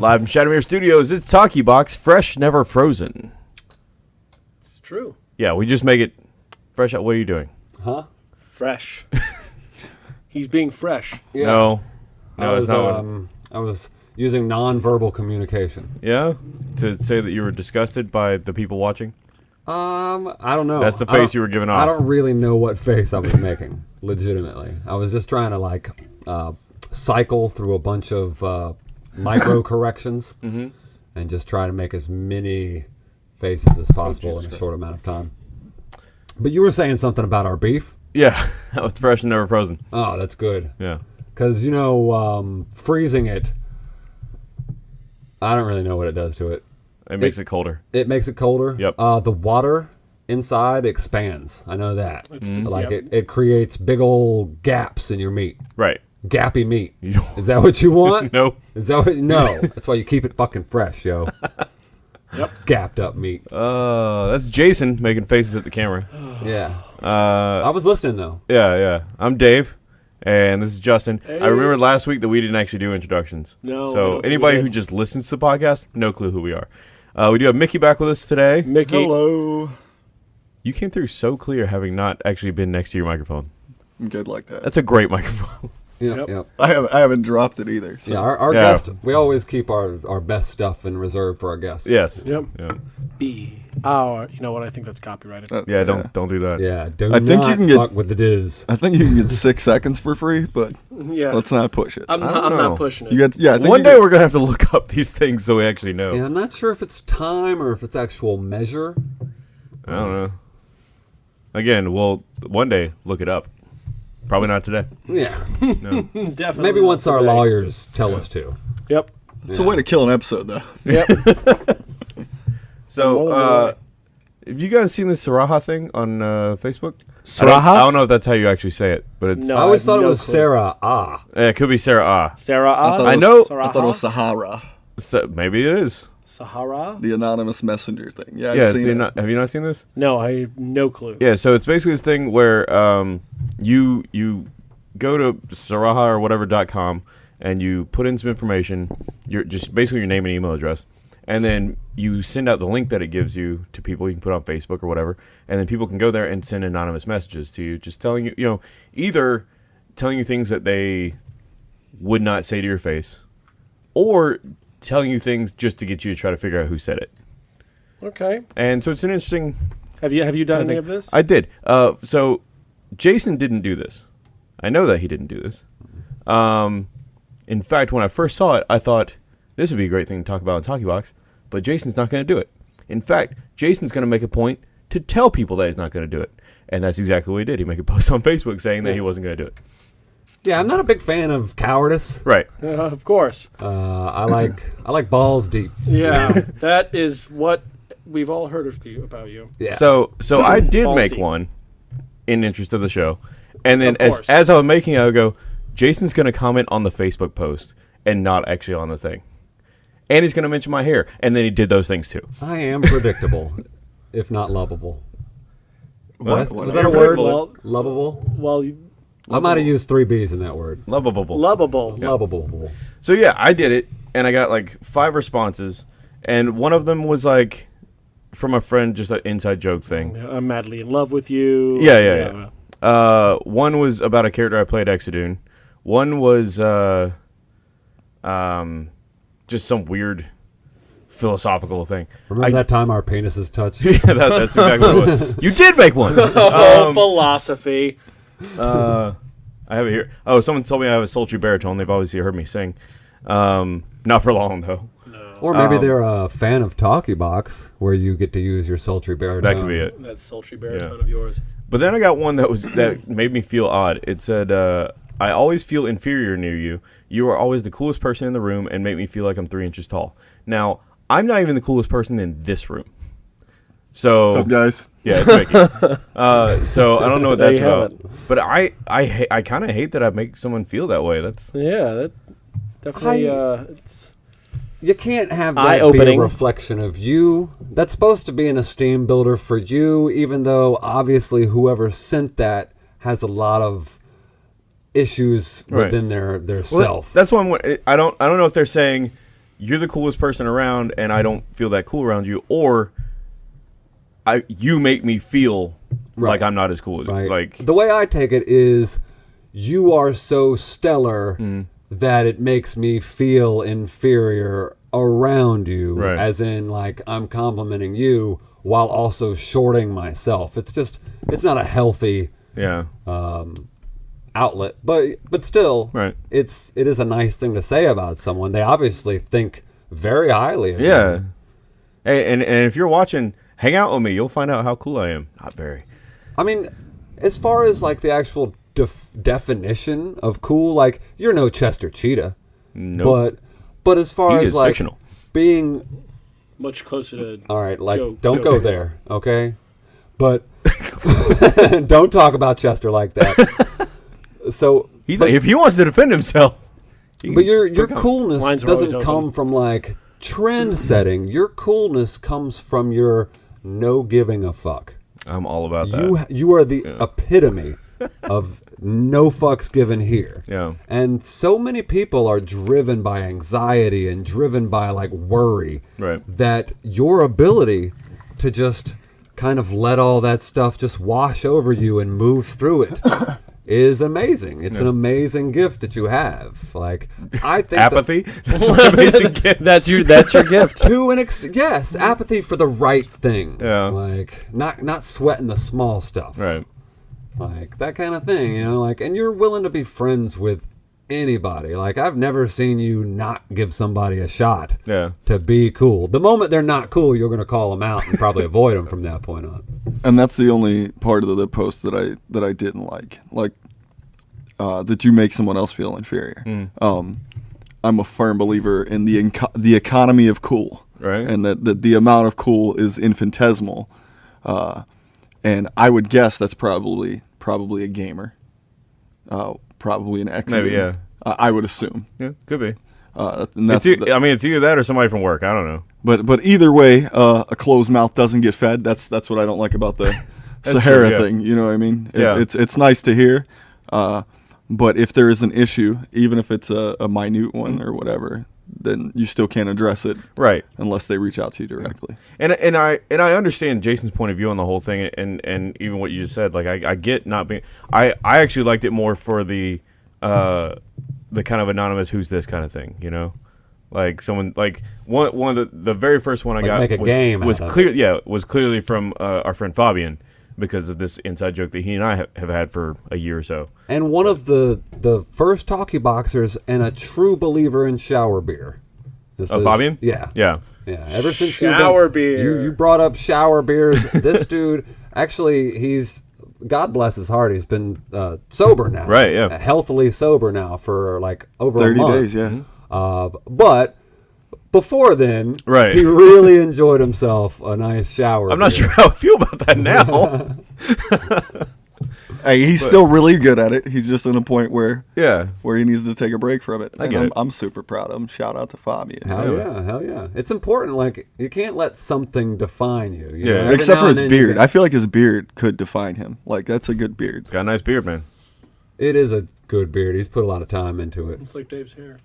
Live from Shadowmere Studios, it's Talkie Box, fresh, never frozen. It's true. Yeah, we just make it fresh. out. What are you doing? Huh? Fresh. He's being fresh. Yeah. No, no, I it's was, not. what- um, I was using non-verbal communication. yeah, to say that you were disgusted by the people watching. Um, I don't know. That's the face you were giving off. I don't really know what face I was making. legitimately, I was just trying to like uh, cycle through a bunch of uh, micro corrections Mm-hmm. and just try to make as many faces as possible in a short amount of time. But you were saying something about our beef. Yeah, that was fresh and never frozen. Oh, that's good. Yeah. Because you know, um, freezing it, I don't really know what it does to it. It makes it colder. It makes it colder. Yep. Uh, the water inside expands. I know that. It's- Like yep. it, it creates big old gaps in your meat. Right. Gappy meat. Is that what you want? Nope. Is that what? No. That's why you keep it fucking fresh, yo. Yep. Gapped up meat. Uh, that's Jason making faces at the camera. Yeah. Uh, I was listening though. yeah, yeah. I'm Dave, and this is Justin. I remember last week that we didn't actually do introductions. No, So think anybody did. who just listens to the podcast, no clue who we are. Uh, we do have Mickey back with us today. Mickey. Hello. You came through so clear, having not actually been next to your microphone. I'm good like that. That's a great microphone. Yep. Yep. Yep. I haven't I haven't dropped it either. So. Yeah. Our, our Yeah. guest. We always keep our, our best stuff in reserve for our guests. yes. Yep. Yeah. B. Oh, you know what? I think that's copyrighted. Uh, Yeah. Don't don't do that. Yeah. Do I think you can get- fuck with the diz. I think you can get six seconds for free, but yeah. let's not push it. I'm, not, I'm not pushing it. you get yeah. I think One you day get- we're gonna have to look up these things so we actually know. Yeah, I'm not sure if it's time or if it's actual measure. I don't know. Again, we'll one day look it up. Probably not today. Yeah. No. Definitely. Maybe not once our today. lawyers tell us to. Yep. it's a way to kill an episode though. Yep. So, uh, have you guys seen this Sarahah thing on uh, Facebook? I don't, Sarahah? I don't know if that's how you actually say it, but it's No. I always have thought it was clue. Sarah Ah. eh, it could be Sarah Ah. Sarah. Ah. I thought I it was- know- I thought it was Sahara, So, maybe it is. Sahara. the anonymous messenger thing. Yeah, I've yeah, seen you it. not, have you not seen this? No, I have no clue. Yeah, so it's basically this thing where um, you you go to Sarahah or whatever dot com and you put in some information, your just basically your name and email address, and then you send out the link that it gives you to people you can put on Facebook or whatever, and then people can go there and send anonymous messages to you, just telling you, you know, either telling you things that they would not say to your face, or telling you things just to get you to try to figure out who said it. Okay. And so it's an interesting Have you have you done I any of this? I did. Uh, so Jason didn't do this. I know that he didn't do this. Um, in fact, when I first saw it, I thought this would be a great thing to talk about on Talkie Box, but Jason's not going to do it. In fact, Jason's going to make a point to tell people that he's not going to do it. And that's exactly what he did. He made a post on Facebook saying that he wasn't going to do it. Yeah, I'm not a big fan of cowardice. Right. Uh, of course. Uh, I like I like balls deep. Yeah. that is what we've all heard of you about you. Yeah. So so I did Balls make deep. one in interest of the show. And then Of as course. as I was making it, I would go, Jason's gonna comment on the Facebook post and not actually on the thing. And he's gonna mention my hair. And then he did those things too. I am predictable, if not lovable. What? Was, What? was that a word? predictable. Lovable. Well, you, I might have used three B's in that word. Lovable. lovable. Lovable. So yeah, I did it and I got like five responses. And one of them was like from a friend, just an inside joke thing. I'm madly in love with you. Yeah, yeah, yeah. Uh, one was about a character I played Exodune. One was uh, um, just some weird philosophical thing. Remember I- that time our penises touched? yeah, that, that's exactly what. You did make one. Oh, philosophy. Uh, I have it here. Oh, someone told me I have a sultry baritone. They've obviously heard me sing. Um, not for long though. Or maybe Um, they're a fan of Talkie Box, where you get to use your sultry baritone. That could be it. That sultry baritone of yours. But then I got one that was that made me feel odd. It said, uh, "I always feel inferior near you. You are always the coolest person in the room, and make me feel like I'm three inches tall." Now, I'm not even the coolest person in this room. So What's up, guys? yeah, it's Mickey. uh, so I don't know what There that's you have about. But I I ha- I kind of hate that I make someone feel that way. That's Yeah, that definitely. I- uh, it's, You can't have that be Eye-opening. a reflection of you. That's supposed to be an esteem builder for you, even though obviously whoever sent that has a lot of issues Right. within their their Well, self. That's why I'm, I don't. I don't know if they're saying you're the coolest person around, and I don't feel that cool around you, or I you make me feel like I'm not as cool as you. Like the way I take it is, you are so stellar Mm. that it makes me feel inferior around you. Right. As in, like I'm complimenting you while also shorting myself. It's just, it's not a healthy yeah, um, outlet. But but still, Right. It's it is a nice thing to say about someone. They obviously think very highly of you. yeah. Hey, and and if you're watching, hang out with me. You'll find out how cool I am. Not very. I mean, as far as like the actual def- definition of cool, like you're no Chester Cheetah, No. but but as far He as like fictional. being Much closer to. all right, like Joe- don't Joe. go there, okay? But don't talk about Chester like that. so, He's but, like, if he wants to defend himself, but your your coolness Lines are always doesn't open. come from like trend setting. Your coolness comes from your no giving a fuck. I'm all about that. You you are the epitome of no fucks given here. Yeah. And so many people are driven by anxiety and driven by like worry Right. that your ability to just kind of let all that stuff just wash over you and move through it is amazing. It's an amazing gift that you have. Like I think that- Apathy. That's an amazing gift. That's your. That's your gift. to an extent, yes, apathy for the right thing. Yeah. like not not sweating the small stuff. Right. like that kind of thing you know like and you're willing to be friends with anybody like i've never seen you not give somebody a shot Yeah. to be cool the moment they're not cool you're going to call them out and probably avoid them from that point on and that's the only part of the, the post that I that I didn't like. Like uh, that you make someone else feel inferior. Um, I'm a firm believer in the enco- the economy of cool, Right. And that, that the amount of cool is infinitesimal. Uh, and I would guess that's probably probably a gamer, uh, probably an ex. Maybe, yeah. I would assume. Yeah. Could be. Uh, It's e- the- I mean, it's either that or somebody from work. I don't know. But but either way, uh, a closed mouth doesn't get fed. That's that's what I don't like about the Sahara true, yeah. thing. You know what I mean? It- Yeah. It's it's nice to hear, uh, but if there is an issue, even if it's a, a minute one or whatever, then you still can't address it Right. unless they reach out to you directly. And and I and I understand Jason's point of view on the whole thing, and and even what you just said. Like I, I get not being. I I actually liked it more for the, uh, the kind of anonymous who's this kind of thing. You know, like someone like one one of the the very first one I Like got make a was, game was out of clear. Yeah, was clearly from uh, our friend Fabian because of this inside joke that he and I have, have had for a year or so. and one of the the first talkie boxers and a true believer in shower beer this Oh, is- Fabian. yeah Yeah. Yeah, ever since you've Shower been- beer. you you brought up shower beers. this dude actually he's God bless his heart. He's been uh, sober now, Right, yeah. Uh, healthily sober now for like over a Thirty month. days, yeah. Uh, but before then, Right. he really enjoyed himself a nice shower. I'm not beer. sure how I feel about that now. Hey, he's still really good at it. He's just in a point where yeah. where he needs to take a break from it. And get I'm, it. I'm super proud of him. Shout out to Fabian. Hell Yeah. yeah, hell yeah! It's important. Like you can't let something define you. you Yeah. know? Except for his beard. get- I feel like his beard could define him. Like that's a good beard. Got a nice beard, man. it is a good beard. He's put a lot of time into it. It's like Dave's hair.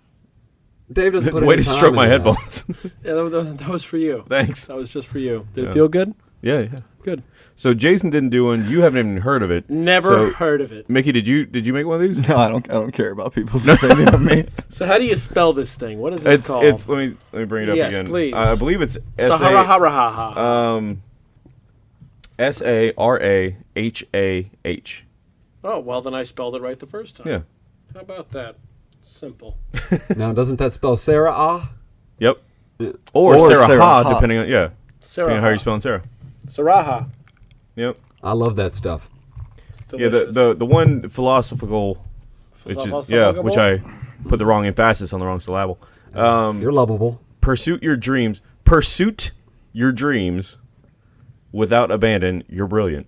Dave doesn't put Way to stroke my headphones. Yeah, that, that, that was for you. Thanks. That was just for you. Did Yeah. it feel good? Yeah, yeah. Good. So Jason didn't do one. You haven't even heard of it. Never So, heard of it. Mickey, did you did you make one of these? No, I don't. I don't care about people's opinion of me. So how do you spell this thing? What is this It's called? it's. Let me let me bring it up Yes, again. please. I believe it's S Sahara ha ha ha. um S A R A H A H. Oh well, then I spelled it right the first time. Yeah. How about that? Simple. Now, doesn't that spell Sarah? Ah, Yep. Or, Or Sarah, Sarah Ha, Ha. depending on yeah, Sarah. depending on how you're spelling Sarah. Sarahah. Yep. I love that stuff. It's Yeah. The, the the one philosophical, which is yeah, which I put the wrong emphasis on the wrong syllable. Um, You're lovable. Pursuit your dreams. Pursuit your dreams without abandon. You're brilliant.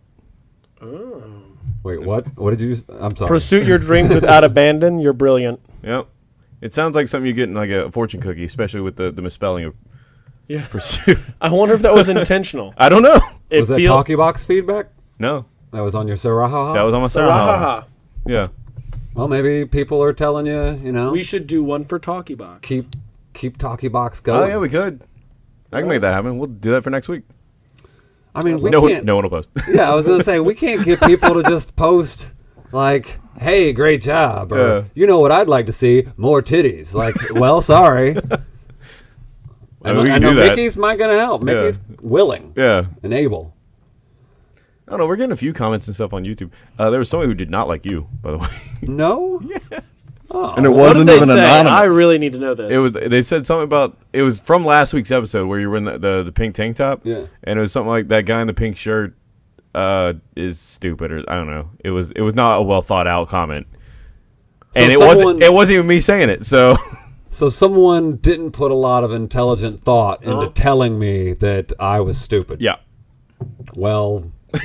Wait, what? What did you? I'm sorry. Pursue your dreams without abandon. You're brilliant. Yep. It sounds like something you get in like a fortune cookie, especially with the, the misspelling of Yeah. pursuit. I wonder if that was intentional. I don't know. It was that feel- talkie box feedback? No, That was on your Sarah? Ha, ha? that was on my Sarah. Sarahah. Yeah. Well, maybe people are telling you, you know, We should do one for Talkie Box. keep keep Talkie Box Oh yeah, we could. I can make that happen. We'll do that for next week. I mean, we no, can't. no one will post. Yeah, I was gonna say we can't get people to just post like, "Hey, great job," or Yeah. you know what I'd like to see more titties. Like, well, sorry. I mean, we I know. Mickey's might gonna help. Yeah. Mickey's willing yeah. and able. I don't know. We're getting a few comments and stuff on YouTube. Uh, there was somebody who did not like you, by the way. No. and it wasn't did they even say? anonymous. I really need to know this. It was. They said something about. It was from last week's episode where you were in the the, the pink tank top. Yeah. And it was something like that guy in the pink shirt uh, is stupid, or I don't know. It was. It was not a well thought out comment. So and it someone- wasn't. It wasn't even me saying it. So. So someone didn't put a lot of intelligent thought into Uh-huh. telling me that I was stupid. yeah. Well,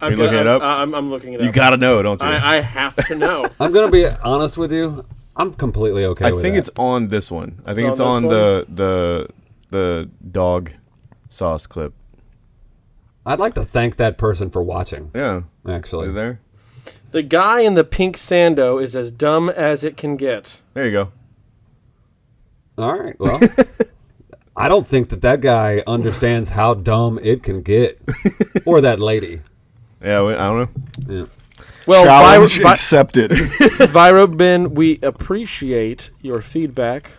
I'm you looking gonna- it up? I'm, I'm looking it up. You gotta know, don't you? I, I have to know. I'm gonna be honest with you. I'm completely okay I with think that. it's on this one. I think It's it's, on on, the the the dog sauce clip. I'd like to thank that person for watching. Yeah. Actually, Is it there? the guy in the pink sando is as dumb as it can get. There you go. All right. Well, I don't think that that guy understands how dumb it can get, or that lady. Yeah, we, I don't know. Yeah. Well, Challenge Viro, Vi- accepted. Viro Ben, we appreciate your feedback.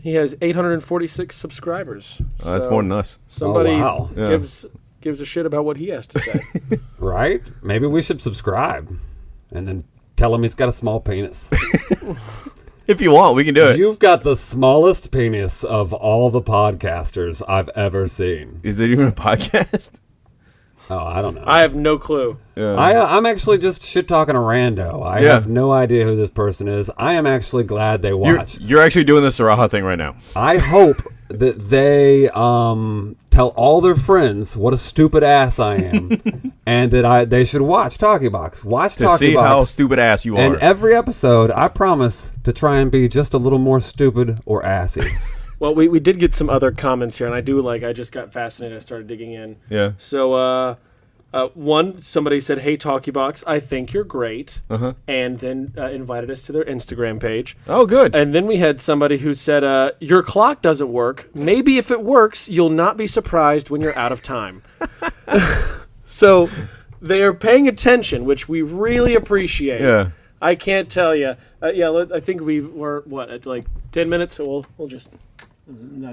He has 846 subscribers. Uh, that's So more than us. Somebody Oh, wow. Yeah. gives gives a shit about what he has to say. Right? Maybe we should subscribe, and then tell him he's got a small penis. If you want, we can do it. You've got the smallest penis of all the podcasters I've ever seen. Is there even a podcast? Oh, I don't know. I have no clue. Yeah. I, I'm actually just shit talking a rando. I Yeah. have no idea who this person is. I am actually glad they you're, watch. you're actually doing the Sarahah thing right now. I hope that they um, tell all their friends what a stupid ass I am, and that I they should watch Talkie Box. Watch To Talkie see how Box. stupid ass you and are. every episode, I promise to try and be just a little more stupid or assy. Well, we, we did get some other comments here, and I do like. I just got fascinated. I started digging in. yeah. So, uh, uh, one somebody said, "Hey, Talkie Box, I think you're great," Uh-huh. and then uh, invited us to their Instagram page. Oh, good. And then we had somebody who said, uh, "Your clock doesn't work. Maybe if it works, you'll not be surprised when you're out of time." so they are paying attention, which we really appreciate. yeah. I can't tell you. Uh, yeah, I think we were what at like ten minutes. So we'll we'll just.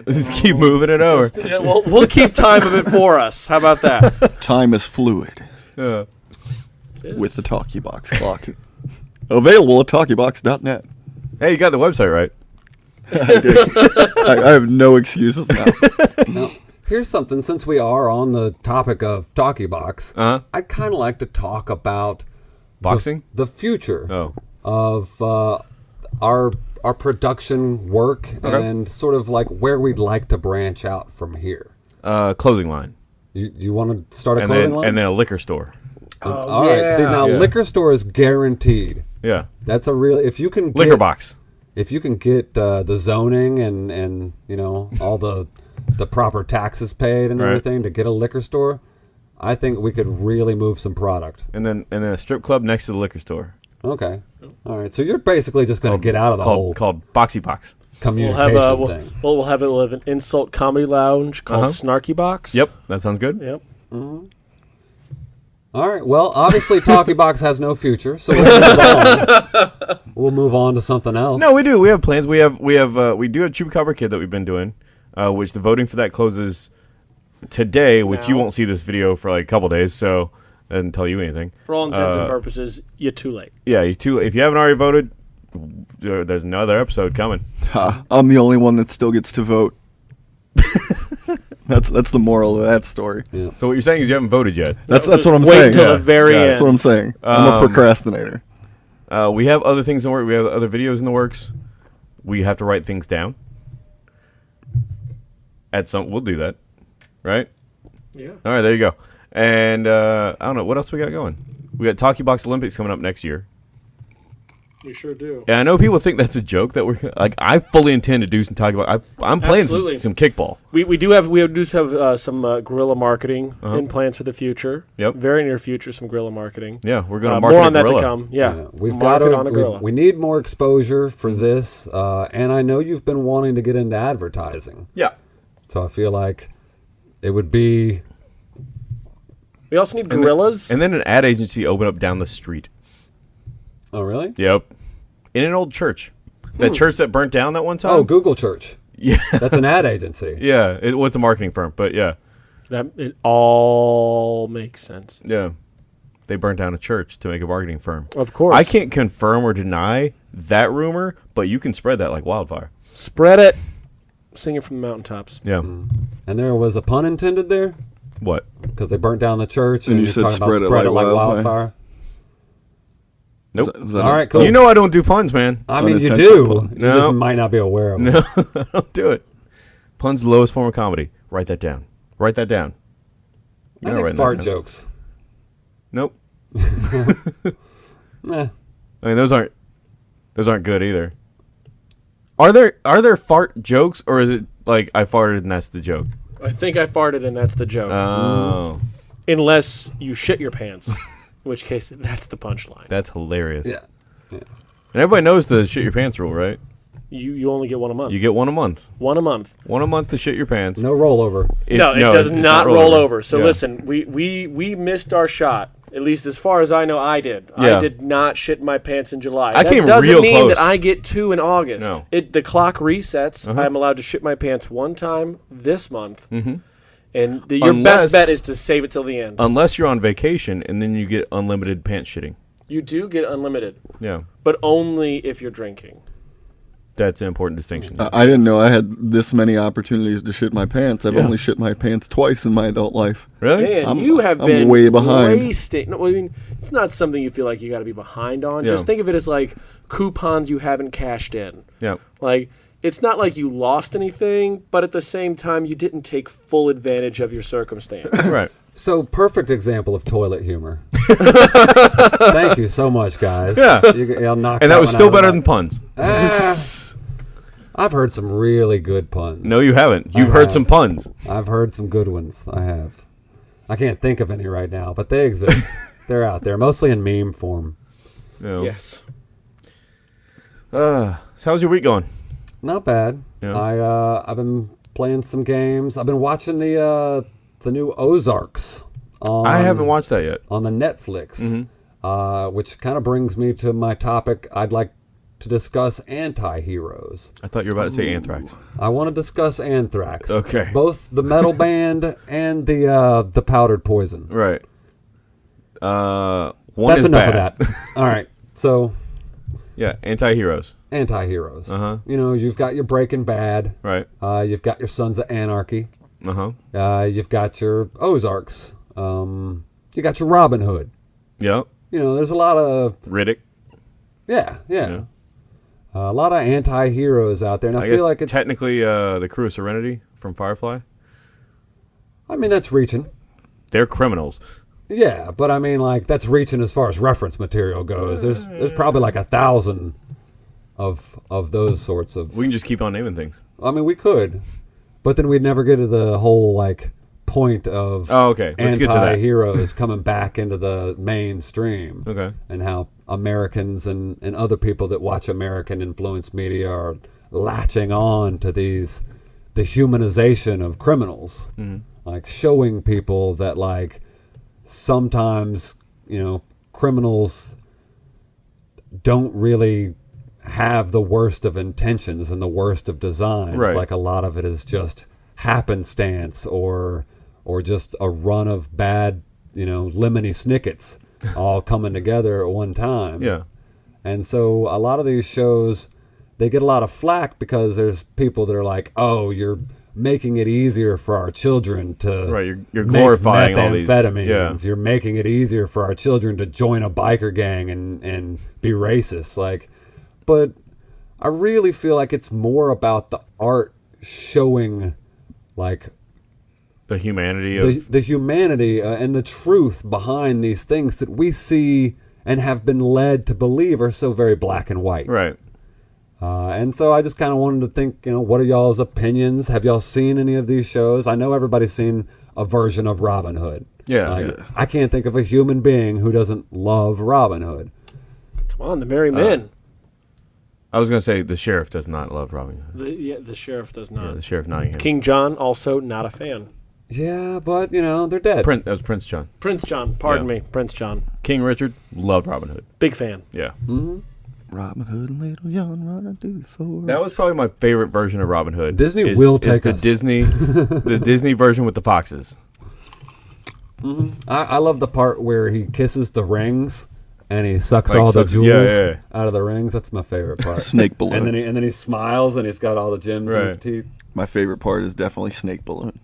Just keep moving it over. Yeah, we'll, we'll keep time of it for us. How about that? Time is fluid Yeah. with the Talkie Box clock. Available at talkiebox.net. Hey, you got the website right. I, I have no excuses now. now, here's something. Since we are on the topic of Talkie Box, Uh huh. I'd kind of like to talk about Boxing? the future Oh. of uh, our our production work Okay. and sort of like where we'd like to branch out from here. Uh, clothing line. You, you want to start a And clothing then, line? and then a liquor store. All right. See now, Yeah. liquor store is guaranteed. Yeah. That's a real. If you can get, Liquor box. If you can get uh, the zoning and and you know all the the proper taxes paid and Right. everything to get a liquor store, I think we could really move some product. And then and then a strip club next to the liquor store. Okay. All right. So you're basically just going to get out of the called, whole called Boxy Box. We'll communication have a we'll, thing. well, we'll have it. We'll have an insult comedy lounge called Uh-huh. Snarky Box. Yep, that sounds good. Yep. All right. Well, obviously, Talkie Box has no future, so we'll move on. We'll move on to something else. No, we do. We have plans. We have we have uh, we do a Chupacabra kid that we've been doing, uh, which the voting for that closes today, which you Now. won't see this video for like a couple days, so that doesn't tell you anything. For all intents Uh, and purposes, you're too late. Yeah, you too. If you haven't already voted, there's another episode coming. Ha, I'm the only one that still gets to vote. that's that's the moral of that story. So what you're saying is you haven't voted yet. That's that's what I'm Wait saying. until Yeah. the very Yeah, end. That's what I'm saying. I'm Um, a procrastinator. Uh, we have other things in the work. We have other videos in the works. We have to write things down. At some, we'll do that, right? yeah. All right, there you go. And uh, I don't know what else we got going. We got Talkie Box Olympics coming up next year. We sure do. Yeah, I know people think that's a joke that we're like. I fully intend to do some talk about. I, I'm playing some, some kickball. We, we do have we do have uh, some uh, guerrilla marketing in plans for the future. Uh-huh. Yep. Very near future, some guerrilla marketing. Yeah, we're gonna Uh, market more a on that gorilla. to come. Yeah, Yeah, we've got Market to. on a We, gorilla. we need more exposure for this, uh, and I know you've been wanting to get into advertising, Yeah. so I feel like it would be. We also need And then- gorillas. And then an ad agency opened up down the street. Oh, really? Yep. In an old church. That hmm. church that burnt down that one oh, time. Oh, Google Church. yeah. That's an ad agency. yeah. It, well, it's a marketing firm, but yeah. that it all makes sense. Yeah. They burnt down a church to make a marketing firm. Of course, I can't confirm or deny that rumor, but you can spread that like wildfire. spread it. Sing it from the mountaintops. Yeah. Hmm. And there was a pun intended there What? because they burnt down the church, And and, you you're said talking spread about it spread like it like wildfire. wildfire. Nope. Was that- was that All a- right, cool. You know I don't do puns, man. I mean, you do. pun. You No. just might not be aware of it. No, don't do it. Puns the lowest form of comedy. Write that down. Write that down. You're not think fart jokes. Nope. Eh, I mean those aren't those aren't good either. Are there are there fart jokes or is it like I farted and that's the joke? I think I farted, and that's the joke. Oh, Unless you shit your pants, in which case that's the punchline. that's hilarious. yeah. And everybody knows the shit your pants rule, right? You you only get one a month. You get one a month. one a month. One a month to shit your pants. No rollover. It- no, it does it's not roll over. So Yeah. listen, we, we we missed our shot. At least as far as I know, I did. Yeah. I did not shit my pants in July. I that came doesn't real mean that. I get two in August. No. Uh-huh. It the clock resets. I'm allowed to shit my pants one time this month. Mm-hmm. And the, your Unless- best bet is to save it till the end. Unless you're on vacation and then you get unlimited pants shitting. you do get unlimited, Yeah. but only if you're drinking. That's an important distinction. I I didn't know I had this many opportunities to shit my pants. I've Yeah. only shit my pants twice in my adult life. really? Man, I'm- you have I'm been way behind. wasting- No, I mean, it's not something you feel like you got to be behind on. Yeah. Just think of it as like coupons you haven't cashed in. Yeah. Like it's not like you lost anything, but at the same time you didn't take full advantage of your circumstance. Right. So perfect example of toilet humor. Thank you so much, guys. Yeah. You, I'll knock And that was still better the- than puns. Ah, I've heard some really good puns. No, you haven't. You've I heard have. some puns. I've heard some good ones. I have. I can't think of any right now, but they exist. They're out there, mostly in meme form. You know. yes. Uh, so how's your week going? Not bad. Yeah. I uh, I've been playing some games. I've been watching the uh, the new Ozarks. On, I haven't watched that yet. on the Netflix, Mm-hmm. uh, which kind of brings me to my topic. I'd like to discuss anti-heroes. I thought you were about to say anthrax. I want to discuss Anthrax. Okay. Both the metal band and the uh, the powdered poison. Right. Uh, one That's is enough bad. of that. All right. So yeah, anti-heroes. anti-heroes. Uh-huh. You know, you've got your Breaking Bad. Right. Uh, you've got your Sons of Anarchy. Uh-huh. Uh, you've got your Ozarks. Um, you got your Robin Hood. Yep. You know, there's a lot of Riddick. yeah, yeah, Yeah. Uh, a lot of anti-heroes out there, and I, I feel like it's. technically uh, the crew of Serenity from Firefly. I mean, that's reaching. They're criminals. Yeah, but I mean, like that's reaching as far as reference material goes. There's there's probably like a thousand of of those sorts of. We can just keep on naming things. I mean, we could, but then we'd never get to the whole like point of Oh, okay. Let's get to anti-heroes coming back into the mainstream. Okay. and how Americans and, and other people that watch American influenced media are latching on to these the humanization of criminals, mm-hmm. like showing people that like sometimes you know criminals don't really have the worst of intentions and the worst of designs. Right. Like a lot of it is just happenstance or or just a run of bad, you know, lemony snickets all coming together at one time. Yeah. And so a lot of these shows they get a lot of flack because there's people that are like, "Oh, you're making it easier for our children to Right, you're- you're glorifying all these- yeah. You're making it easier for our children to join a biker gang and and be racist." Like, but I really feel like it's more about the art showing like The humanity the, of the humanity uh, and the truth behind these things that we see and have been led to believe are so very black and white. Right. Uh, and so I just kind of wanted to think, you know, what are y'all's opinions? Have y'all seen any of these shows? I know everybody's seen a version of Robin Hood. Yeah, Like, yeah. I can't think of a human being who doesn't love Robin Hood. Come on, the Merry Men. I was gonna say the sheriff does not love Robin Hood. the, yeah, the sheriff does not. Yeah, not. the sheriff Nottingham. King John also not a fan. Yeah, but you know they're dead. Prince. That was Prince John. Prince John, pardon Yeah. me, Prince John, King Richard loved Robin Hood. big fan. Yeah. Hmm? Robin Hood and Little John running through the forest. That was probably my favorite version of Robin Hood. Disney is- will is take the us. Disney, the Disney version with the foxes. Mm-hmm. I, I love the part where he kisses the rings and he sucks Like all the sucks- jewels yeah, yeah, yeah. out of the rings. That's my favorite part. Snake balloon. and then he and then he smiles and he's got all the gems in his Right. teeth. My favorite part is definitely Snake Balloon.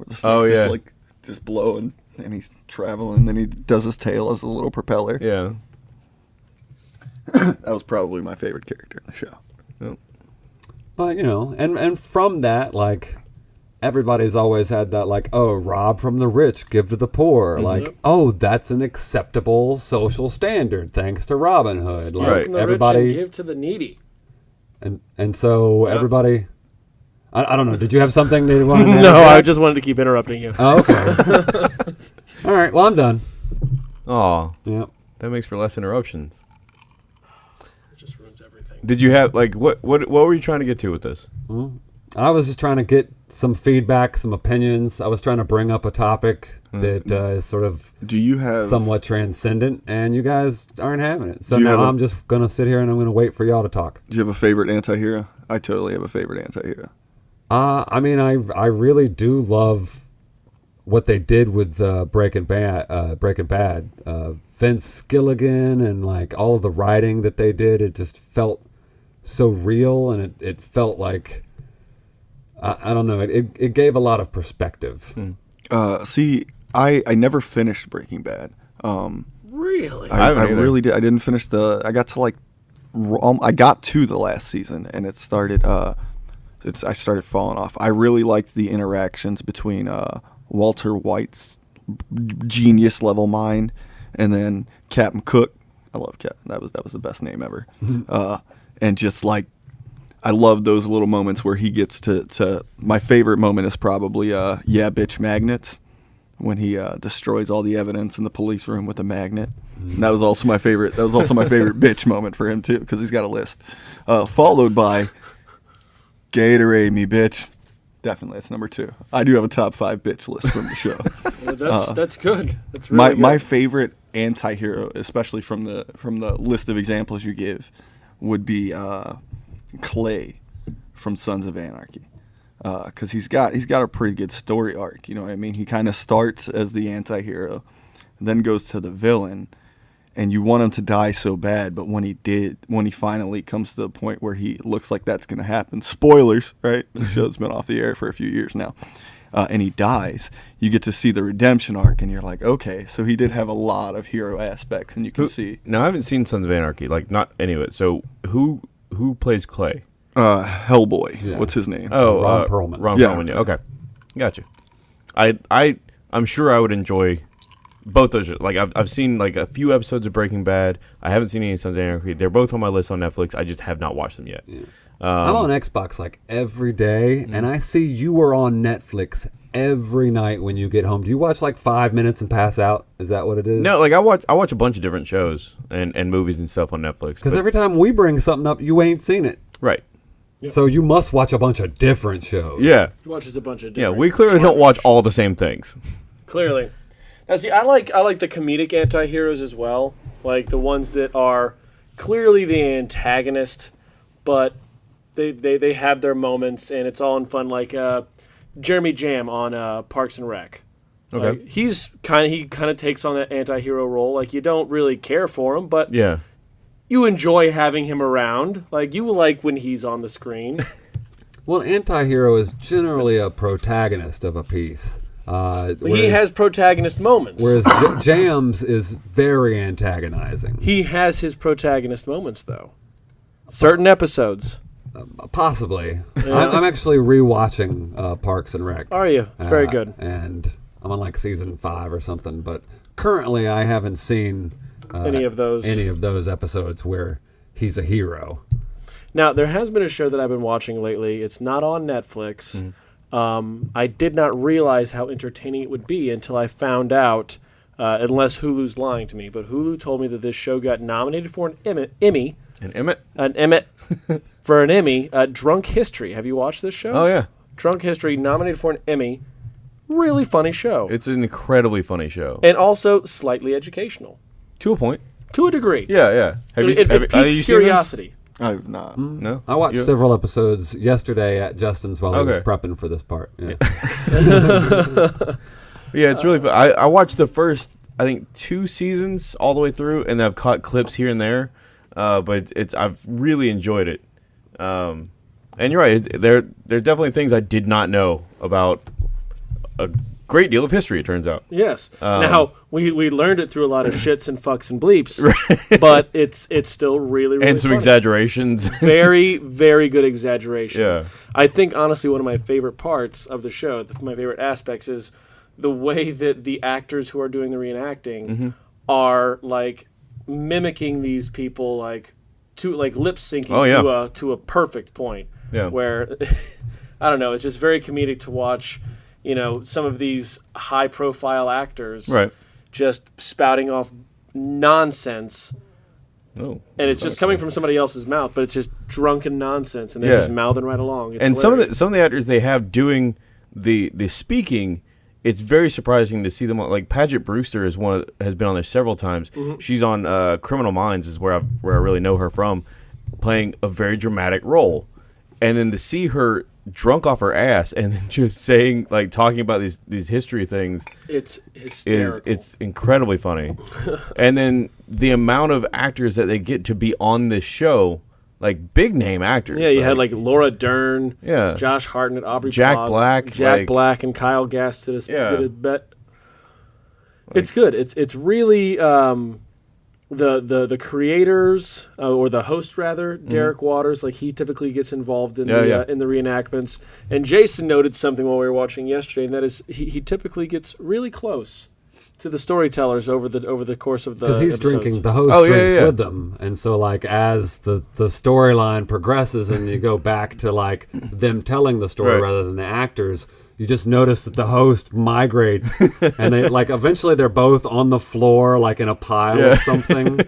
Where the snake's Oh, yeah. just like just blowing and he's traveling, then he does his tail as a little propeller. Yeah. That was probably my favorite character in the show. But you know, and and from that, like everybody's always had that, like, oh, rob from the rich, give to the poor. Mm-hmm. Like, oh, that's an acceptable social standard, thanks to Robin Hood. Like Right. From the rich and everybody, give to the needy. and and so Yeah. everybody. I, I don't know. Did you have something that you wanted to No, I just wanted to keep interrupting you. Oh, okay. All right. Well, I'm done. Oh, Yeah. that makes for less interruptions. It just ruins everything. Did you have like what what what were you trying to get to with this? I was just trying to get some feedback, some opinions. I was trying to bring up a topic Mm. that uh, is sort of Do you have somewhat transcendent, and you guys aren't having it. So now have a- I'm just gonna sit here and I'm gonna wait for y'all to talk. do you have a favorite anti-hero? I totally have a favorite anti-hero. Uh, I mean, I I really do love what they did with uh, Breaking Bad. Uh, Breaking Bad, uh, Vince Gilligan, and like all of the writing that they did. It just felt so real, and it, it felt like I, I don't know. It, it it gave a lot of perspective. Uh, see, I I never finished Breaking Bad. Um, Really? I I, I really did. I didn't finish the. I got to like, um, I got to the last season, and it started. Uh, it's I started falling off. I really liked the interactions between uh, Walter White's genius level mind, and then Captain Cook. I love Captain. That was that was the best name ever. uh, and just like. I love those little moments where he gets to, to my favorite moment is probably uh yeah bitch magnets when he uh, destroys all the evidence in the police room with a magnet. And that was also my favorite. That was also my favorite bitch moment for him too, because he's got a list. Uh, followed by Gatorade me bitch. Definitely, that's number two. I do have a top five bitch list from the show. Well, that's that's good. That's really my good. my favorite anti-hero, especially from the from the list of examples you give, would be uh, Clay from Sons of Anarchy. Because he's got he's got a pretty good story arc. You know what I mean? He kind of starts as the anti-hero, then goes to the villain, and you want him to die so bad. But when he did, when he finally comes to the point where he looks like that's going to happen, spoilers, right? The show's been off the air for a few years now, uh, and he dies. You get to see the redemption arc, and you're like, okay, so he did have a lot of hero aspects, and you can Who, see now I haven't seen Sons of Anarchy, like not any of it. So who who plays Clay? uh, Hellboy. Yeah. What's his name? Oh, Ron uh, Perlman. Ron Yeah. Perlman. Yeah. Okay, gotcha. I I I'm sure I would enjoy both those. Like I've I've seen like a few episodes of Breaking Bad. I haven't seen any Sons of Anarchy. They're both on my list on Netflix. I just have not watched them yet. I'm Um, on Xbox like every day, Mm. and I see you are on Netflix every night when you get home. Do you watch like five minutes and pass out? Is that what it is? No, like I watch I watch a bunch of different shows and, and movies and stuff on Netflix. Because every time we bring something up, you ain't seen it. right. So you must watch a bunch of different shows. Yeah. He watches a bunch of Yeah. We clearly don't watch all the same things. Clearly. Now, see, I like I like the comedic anti-heroes as well, like the ones that are clearly the antagonist, but they they, they have their moments and it's all in fun. Like uh, Jeremy Jamm on uh, Parks and Rec. Okay. Like, he's kind of he kind of takes on that anti-hero role. Like you don't really care for him, but Yeah. you enjoy having him around. Like you like when he's on the screen. Well, an anti-hero is generally a protagonist of a piece. Uh, he has protagonist moments. Whereas J- Jams is very antagonizing. he has his protagonist moments though. Certain episodes. Possibly. I- I'm actually rewatching uh, Parks and Rec. Are you? It's very Uh, good. And I'm on like season five or something. But currently, I haven't seen uh, Any of those. any of those episodes where he's a hero. Now, there has been a show that I've been watching lately. It's not on Netflix. Mm-hmm. Um, I did not realize how entertaining it would be until I found out, uh, unless Hulu's lying to me, but Hulu told me that this show got nominated for an Emmy, Emmy And Emmett. an Emmy, for an Emmy, uh, Drunk History. Have you watched this show? Oh yeah, Drunk History, nominated for an Emmy. Really funny show. it's an incredibly funny show and also slightly educational, to a point. to a degree. Yeah, yeah. Have It, you? it, have, it have piques you seen this? curiosity. I've not. No, I watched You- several episodes yesterday at Justin's while I was prepping for this part. Yeah. Yeah, it's really. Fun. I I watched the first I think two seasons all the way through, and I've caught clips here and there. Uh, but it's, it's I've really enjoyed it. Um, and you're right. it- There there's definitely things I did not know about a great deal of history. It turns out. Yes. Um, now we, we learned it through a lot of shits and fucks and bleeps, but it's it's still really really and some funny. exaggerations. very very good exaggeration. Yeah. I think honestly one of my favorite parts of the show, the, my favorite aspects is the way that the actors who are doing the reenacting Mm-hmm. are like mimicking these people like to like lip syncing Oh, to a to a perfect point. Yeah. Where I don't know, it's just very comedic to watch, you know, some of these high profile actors right. just spouting off nonsense Oh. and it's just coming from somebody else's mouth, but it's just drunken nonsense, and they're Yeah. just mouthing right along. It's and some of the some of the actors they have doing the the speaking it's very surprising to see them on, like Paget Brewster is one of, has been on there several times. Mm-hmm. She's on uh, Criminal Minds is where I where I really know her from, playing a very dramatic role, and then to see her drunk off her ass and then just saying like talking about these these history things it's is hysterical. it's incredibly funny, and then the amount of actors that they get to be on this show, like big name actors. yeah, you had like Laura Dern, Yeah. Josh Hartnett, Aubrey Jack Plaza, Black, Jack like- Black, and Kyle Gass did a, Yeah. did a bet. it's good. It's it's really um, the the the creators uh, or the host rather, Derek Waters. Like he typically gets involved in Mm-hmm. Yeah, the yeah. Uh, in the reenactments. And Jason noted something while we were watching yesterday, and that is he, he typically gets really close to the storytellers over the over the course of the because he's episodes. drinking the host Oh, drinks yeah, yeah. with them and so like as the the storyline progresses and you go back to like them telling the story Right. rather than the actors you just notice that the host migrates and they like eventually they're both on the floor like in a pile Yeah. of something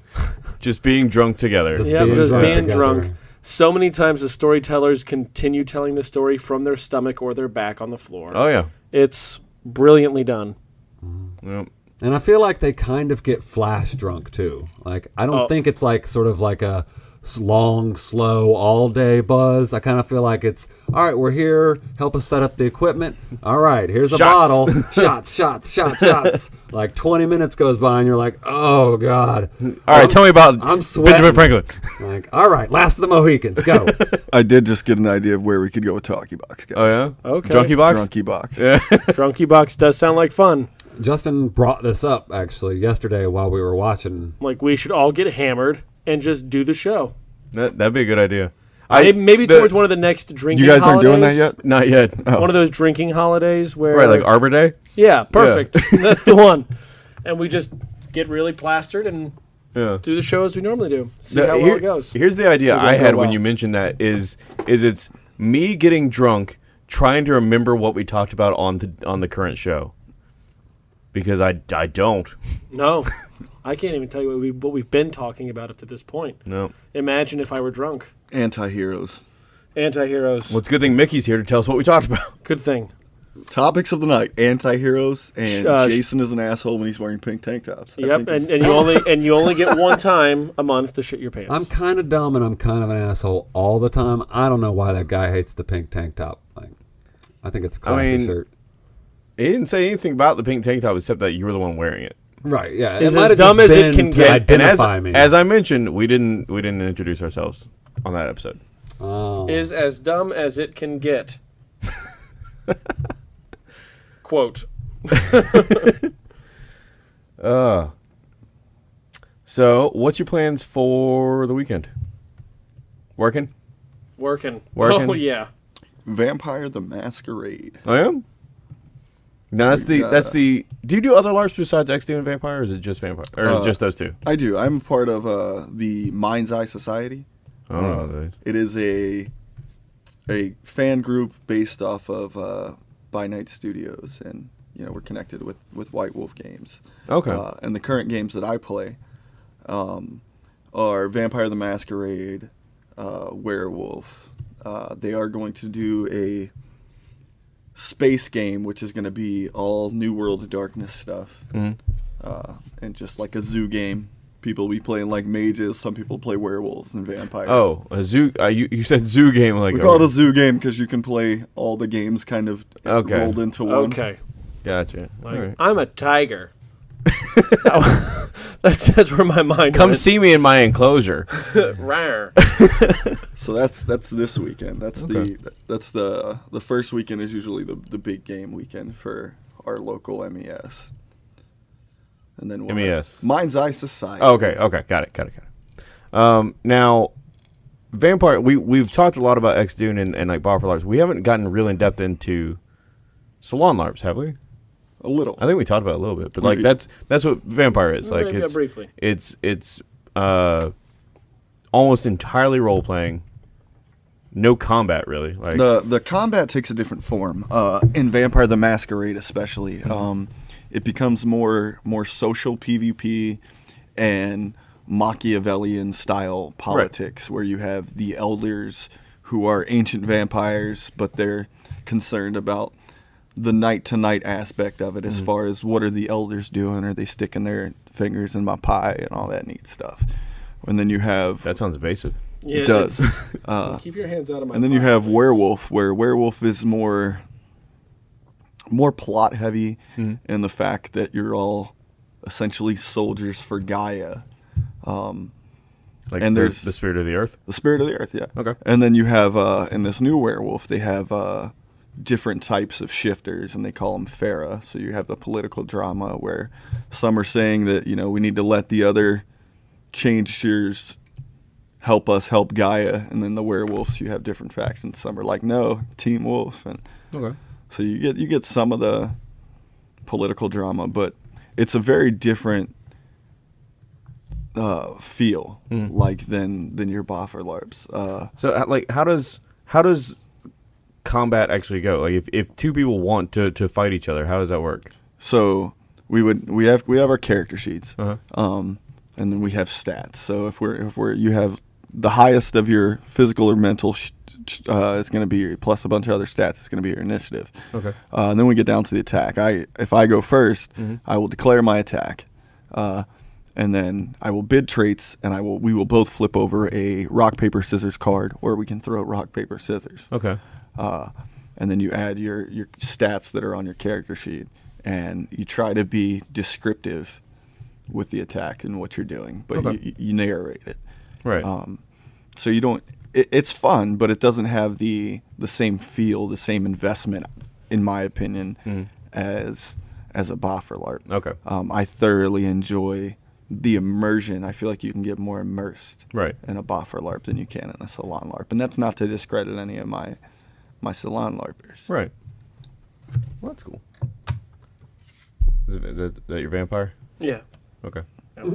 just being drunk together. Just Yeah, being just drunk being together. drunk. So many times the storytellers continue telling the story from their stomach or their back on the floor. Oh yeah. It's brilliantly done. Mm-hmm. Yep. And I feel like they kind of get flash drunk too. Like I don't Oh. think it's like sort of like a s- long, slow, all day buzz. I kind of feel like it's all right. We're here. Help us set up the equipment. All right, here's a Shots. bottle. shots, shots, shots, shots. like 20 minutes goes by and you're like, oh god. All right, tell me about I'm sweating. Benjamin Franklin. Like all right, last of the Mohicans, go. I did just get an idea of where we could go with Talkie Box, guys. Oh yeah. Okay. Drunky box. Drunky Box. Yeah. Drunky Box does sound like fun. Justin brought this up actually yesterday while we were watching. Like we should all get hammered and just do the show. that, that'd be a good idea. maybe maybe the- towards one of the next drinking. You guys aren't doing that yet? Not yet. Oh. One of those drinking holidays where Right, like Arbor Day. yeah, perfect. That's the one. And we just get really plastered and Yeah. do the show as we normally do. See No, how here- well it goes. Here's the idea I had when you mentioned that is is it's me getting drunk, trying to remember what we talked about on the on the current show. Because I, I don't. No, I can't even tell you what, we, what we've been talking about up to this point. No. Imagine if I were drunk. Anti-heroes. Anti-heroes. Well, it's a good thing Mickey's here to tell us what we talked about. Good thing. Topics of the night: anti-heroes and Uh, Jason is an asshole when he's wearing pink tank tops. I Yep, and, and you only and you only get one time a month to shit your pants. I'm kind of dumb and I'm kind of an asshole all the time. I don't know why that guy hates the pink tank top. Like, I think it's a classy I mean, shirt. He didn't say anything about the pink tank top except that you were the one wearing it. Right? Yeah. Is as dumb as it can get. And as, me. as I mentioned, we didn't we didn't introduce ourselves on that episode. oh. is as dumb as it can get. Quote. Uh so what's your plans for the weekend? Working? Working. Working? Oh yeah. Vampire the Masquerade. I am. No, that's the Uh, that's the. Do you do other LARPs besides X and Vampire, or is it just Vampire, or is it Uh, just those two? I do. I'm part of uh, the Mind's Eye Society. Oh, those. It is a a fan group based off of uh, By Night Studios, and you know we're connected with with White Wolf Games. Okay. Uh, and the current games that I play um, are Vampire the Masquerade, uh, Werewolf. Uh, they are going to do a space game, which is going to be all New World of Darkness stuff, Mhm. uh, and just like a zoo game. People will be playing like mages. Some people play werewolves and vampires. Oh, a zoo. Uh, you you said zoo game like. We a- call it a zoo game because you can play all the games kind of Okay. rolled into one. Okay. Gotcha. Like, All right. I'm a tiger. that's that's where my mind Come went. see me in my enclosure. Rawr. So that's that's this weekend. That's Okay. the that's the the first weekend is usually the the big game weekend for our local MES. And then we'll have MES. Mind's Eye Society. Oh, okay. Okay. Got it. Got it. Got it. Um, now, vampire. We we've talked a lot about X Dune and, and like Boffer LARPs. We haven't gotten real in depth into salon LARPs, have we? A little. I think we talked about it a little bit, but like that's that's what vampire is. Like Yeah, it's briefly. it's it's uh almost entirely role playing. No combat really. Like the the combat takes a different form uh, in Vampire the Masquerade, especially. Um, it becomes more more social PvP and Machiavellian style politics, where you have the elders who are ancient vampires, but they're concerned about the night to night aspect of it, as far as what are the elders doing? Are they sticking their fingers in my pie and all that neat stuff? And then you have that sounds evasive. Yeah, it does. uh, Keep your hands out of my. and then you have please. werewolf where werewolf is more more plot heavy Mm-hmm. in the fact that you're all essentially soldiers for gaia um, Like And the, there's- the spirit of the earth. the spirit of the earth yeah Okay. and then you have uh, in this new werewolf they have uh, different types of shifters and they call them Fera. so you have the political drama where some are saying that you know we need to let the other changers help us help gaia and then the werewolves you have different factions some are like no team wolf and Okay. so you get you get some of the political drama, but it's a very different uh, feel Mm. like than than your Boffer LARPs. Uh, So like how does how does combat actually go? Like if, if two people want to, to fight each other, how does that work? so we would we have we have our character sheets, Uh-huh. um, and then we have stats. So if we're if we're you have the highest of your physical or mental, sh- sh- uh, it's going to be your, plus a bunch of other stats. It's going to be your initiative. Okay. Uh, and then we get down to the attack. I if I go 1st Mhm. I will declare my attack, uh, and then I will bid traits, and I will we will both flip over a rock paper scissors card, or we can throw rock paper scissors. Okay. Uh, and then you add your your stats that are on your character sheet, and you try to be descriptive with the attack and what you're doing, but Okay. you, you narrate it. Right. Um, so you don't. It, it's fun, but it doesn't have the the same feel, the same investment, in my opinion, Mhm. as as a Boffer LARP. Okay. Um, I thoroughly enjoy the immersion. I feel like you can get more immersed Right. in a Boffer LARP than you can in a Salon LARP, and that's not to discredit any of my my Salon LARPers. Right. Well, that's cool. Is, it, is that- that your vampire? Yeah. Okay. That's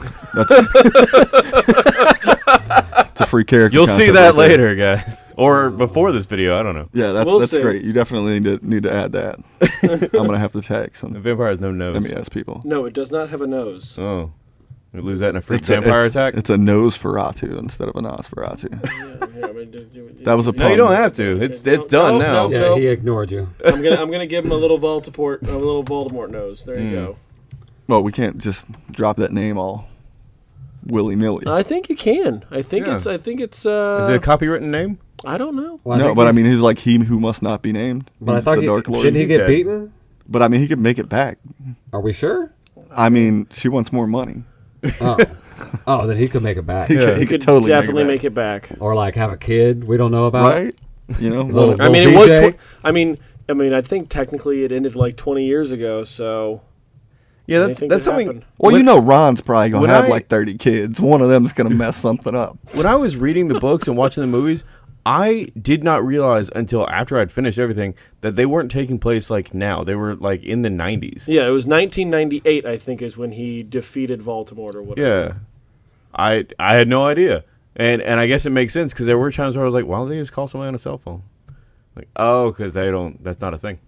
it's a free character. You'll see that right there. later, guys, or before this video. I don't know. Yeah, that's We'll that's see. great. You definitely need to need to add that. I'm gonna have to tag some. The vampire has no nose. MES people. No, it does not have a nose. Oh, we lose that in a free It's a, vampire it's, attack. It's a nose Ferratu instead of a Nosferatu. Yeah, here, I'm gonna do- do- That was a no, you don't have to. It's No, it's done no, now. no. Yeah, he ignored you. I'm gonna I'm gonna give him a little Voldemort a little Voldemort nose. There you Mm. go. Well, we can't just drop that name all willy nilly. I think you can. I think Yeah. it's I think it's uh Is it a copywritten name? I don't know. Well, no, but I mean, he's like he who must not be named. but I thought the he, Dark Lord. didn't he get dead. beaten? But I mean, he could make it back. Are we sure? I mean, she wants more money. Oh, oh, then he could make it back, He Yeah. could, You he could could totally definitely make make it back. or like have a kid we don't know about. right. You know, Little- well, I mean, it was. Tw- I mean, I mean, I think technically it ended like 20 years ago. So Yeah, that's that's something. happen. well, when- you know, Ron's probably gonna have I- like thirty kids. One of them's gonna mess something up. when I was reading the books and watching the movies, I did not realize until after I'd finished everything that they weren't taking place like now. They were like in the 90s. Yeah, it was 1998, I think, is when he defeated Voldemort or whatever. Yeah. I I had no idea. And and I guess it makes sense because there were times where I was like, why don't they just call somebody on a cell phone? Like, oh, because they don't. That's not a thing.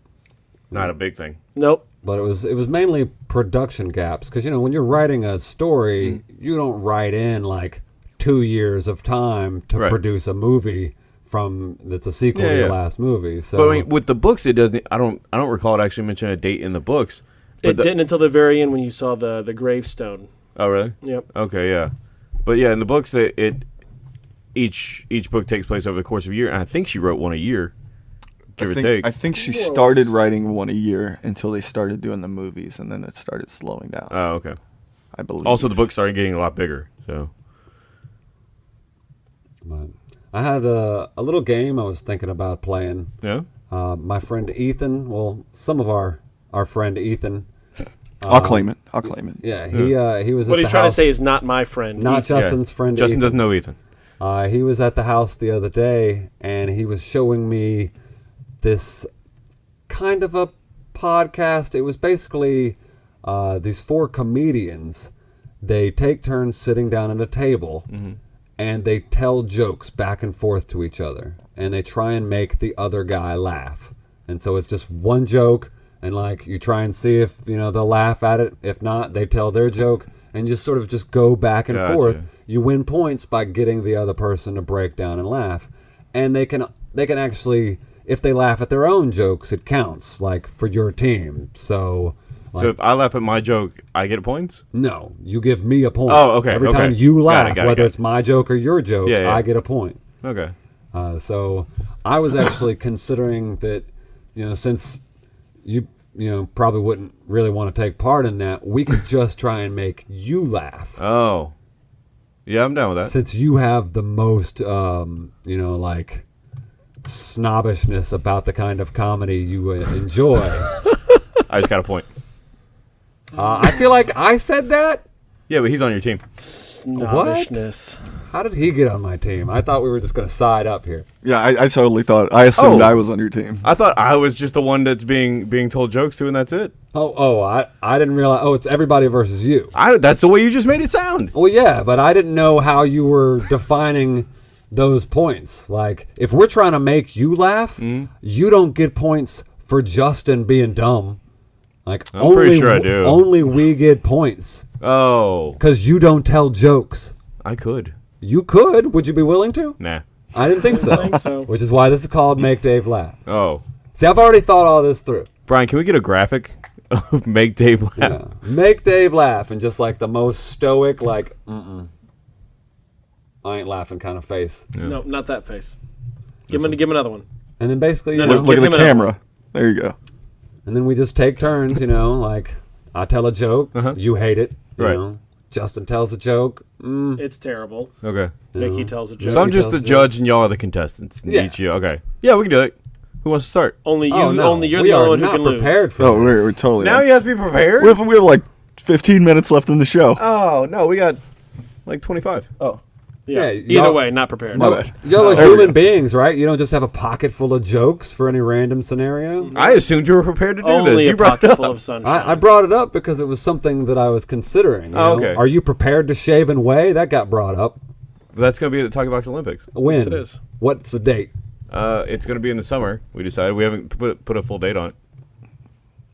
Not a big thing. Nope. but it was it was mainly production gaps because you know when you're writing a story, mm. you don't write in like two years of time to Right. produce a movie from that's a sequel Yeah, to your yeah. last movie. So But I mean, with the books, it doesn't. I don't. I don't recall it actually mentioning a date in the books. But It the- didn't until the very end when you saw the the gravestone. Oh, really? Yep. Okay, yeah. But yeah, in the books, it, it each each book takes place over the course of a year, and I think she wrote one a year, give I or take. I think she started writing one a year until they started doing the movies, and then it started slowing down. oh, okay. I believe. Also, the books started getting a lot bigger. So but I had a, a little game I was thinking about playing. yeah. Uh, my friend Ethan, well, some of our our friend Ethan, I'll claim it. I'll claim it. yeah, he uh, he was. What at he's the trying house, to say is not my friend. not Ethan. Justin's friend. Justin Ethan. doesn't know Ethan. Uh, he was at the house the other day, and he was showing me this kind of a podcast. It was basically uh, these four comedians. They take turns sitting down at a table, and they tell jokes back and forth to each other, and they try and make the other guy laugh. And so it's just one joke, and like you try and see if you know they'll laugh at it. If not, they tell their joke, and just sort of just go back and Gotcha. forth you win points by getting the other person to break down and laugh and they can they can actually if they laugh at their own jokes it counts like for your team so like, So if I laugh at my joke, I get points. no you give me a point Oh, okay, every okay. time you Got it, laugh got it, whether it. it's my joke or your joke Yeah, yeah. i get a point Okay. uh, so i was actually considering that you know since you you know probably wouldn't really want to take part in that we could just try and make you laugh Oh. Yeah, I'm down with that. since you have the most um, you know like snobbishness about the kind of comedy you uh, enjoy I just got a point. I feel like i said that Yeah, but he's on your team. Snobbishness. how did he get on my team i thought we were just going to side up here Yeah, I, I totally thought. I assumed Oh. I was on your team. I thought I was just the one that's being being told jokes to, and that's it. oh oh i, I didn't realize oh it's everybody versus you I that's the way you just made it sound. well yeah but i didn't know how you were defining those points like if we're trying to make you laugh Mm-hmm. you don't get points for justin being dumb like I'm only pretty sure I w- do. only we get points Oh, because you don't tell jokes. I could. You could. Would you be willing to? Nah. I didn't think so. think so. Which is why this is called Make Dave Laugh. Oh, See, I've already thought all this through. Brian, can we get a graphic of make Dave laugh? Yeah. Make Dave laugh and just like the most stoic, like, mm-mm. I ain't laughing kind of face. No, not that face. Give him, give him another one. And then basically, you No, know, no, Look give at the camera. There you go. And then we just take turns, you know, like I tell a joke, Uh-huh. you hate it, you Right. know. Justin tells a joke, mm, It's terrible. Okay. you Mickey know. tells a joke. So I'm just the judge, and y'all are the contestants. and Yeah. Each you. Okay. Yeah, we can do it. Who wants to start? only you, Oh, no. only you're we the only one who not can lose. prepared for Oh, this. we're, we're totally. Now on. you have to be prepared. we, have, we have like 15 minutes left in the show. oh no, we got like 25. Oh. Yeah. Yeah, Either way, not prepared. My bad. Y'all are There human beings, right? You don't just have a pocket full of jokes for any random scenario. I assumed you were prepared to do Only this. a You brought it pocket up. full of sunshine. I, I brought it up because it was something that I was considering. you Oh, know? okay. Are you prepared to shave and weigh? That got brought up. That's gonna be at the Talking Box Olympics. When? Yes, it is. What's the date? Uh, it's gonna be in the summer. We decided we haven't put put a full date on it.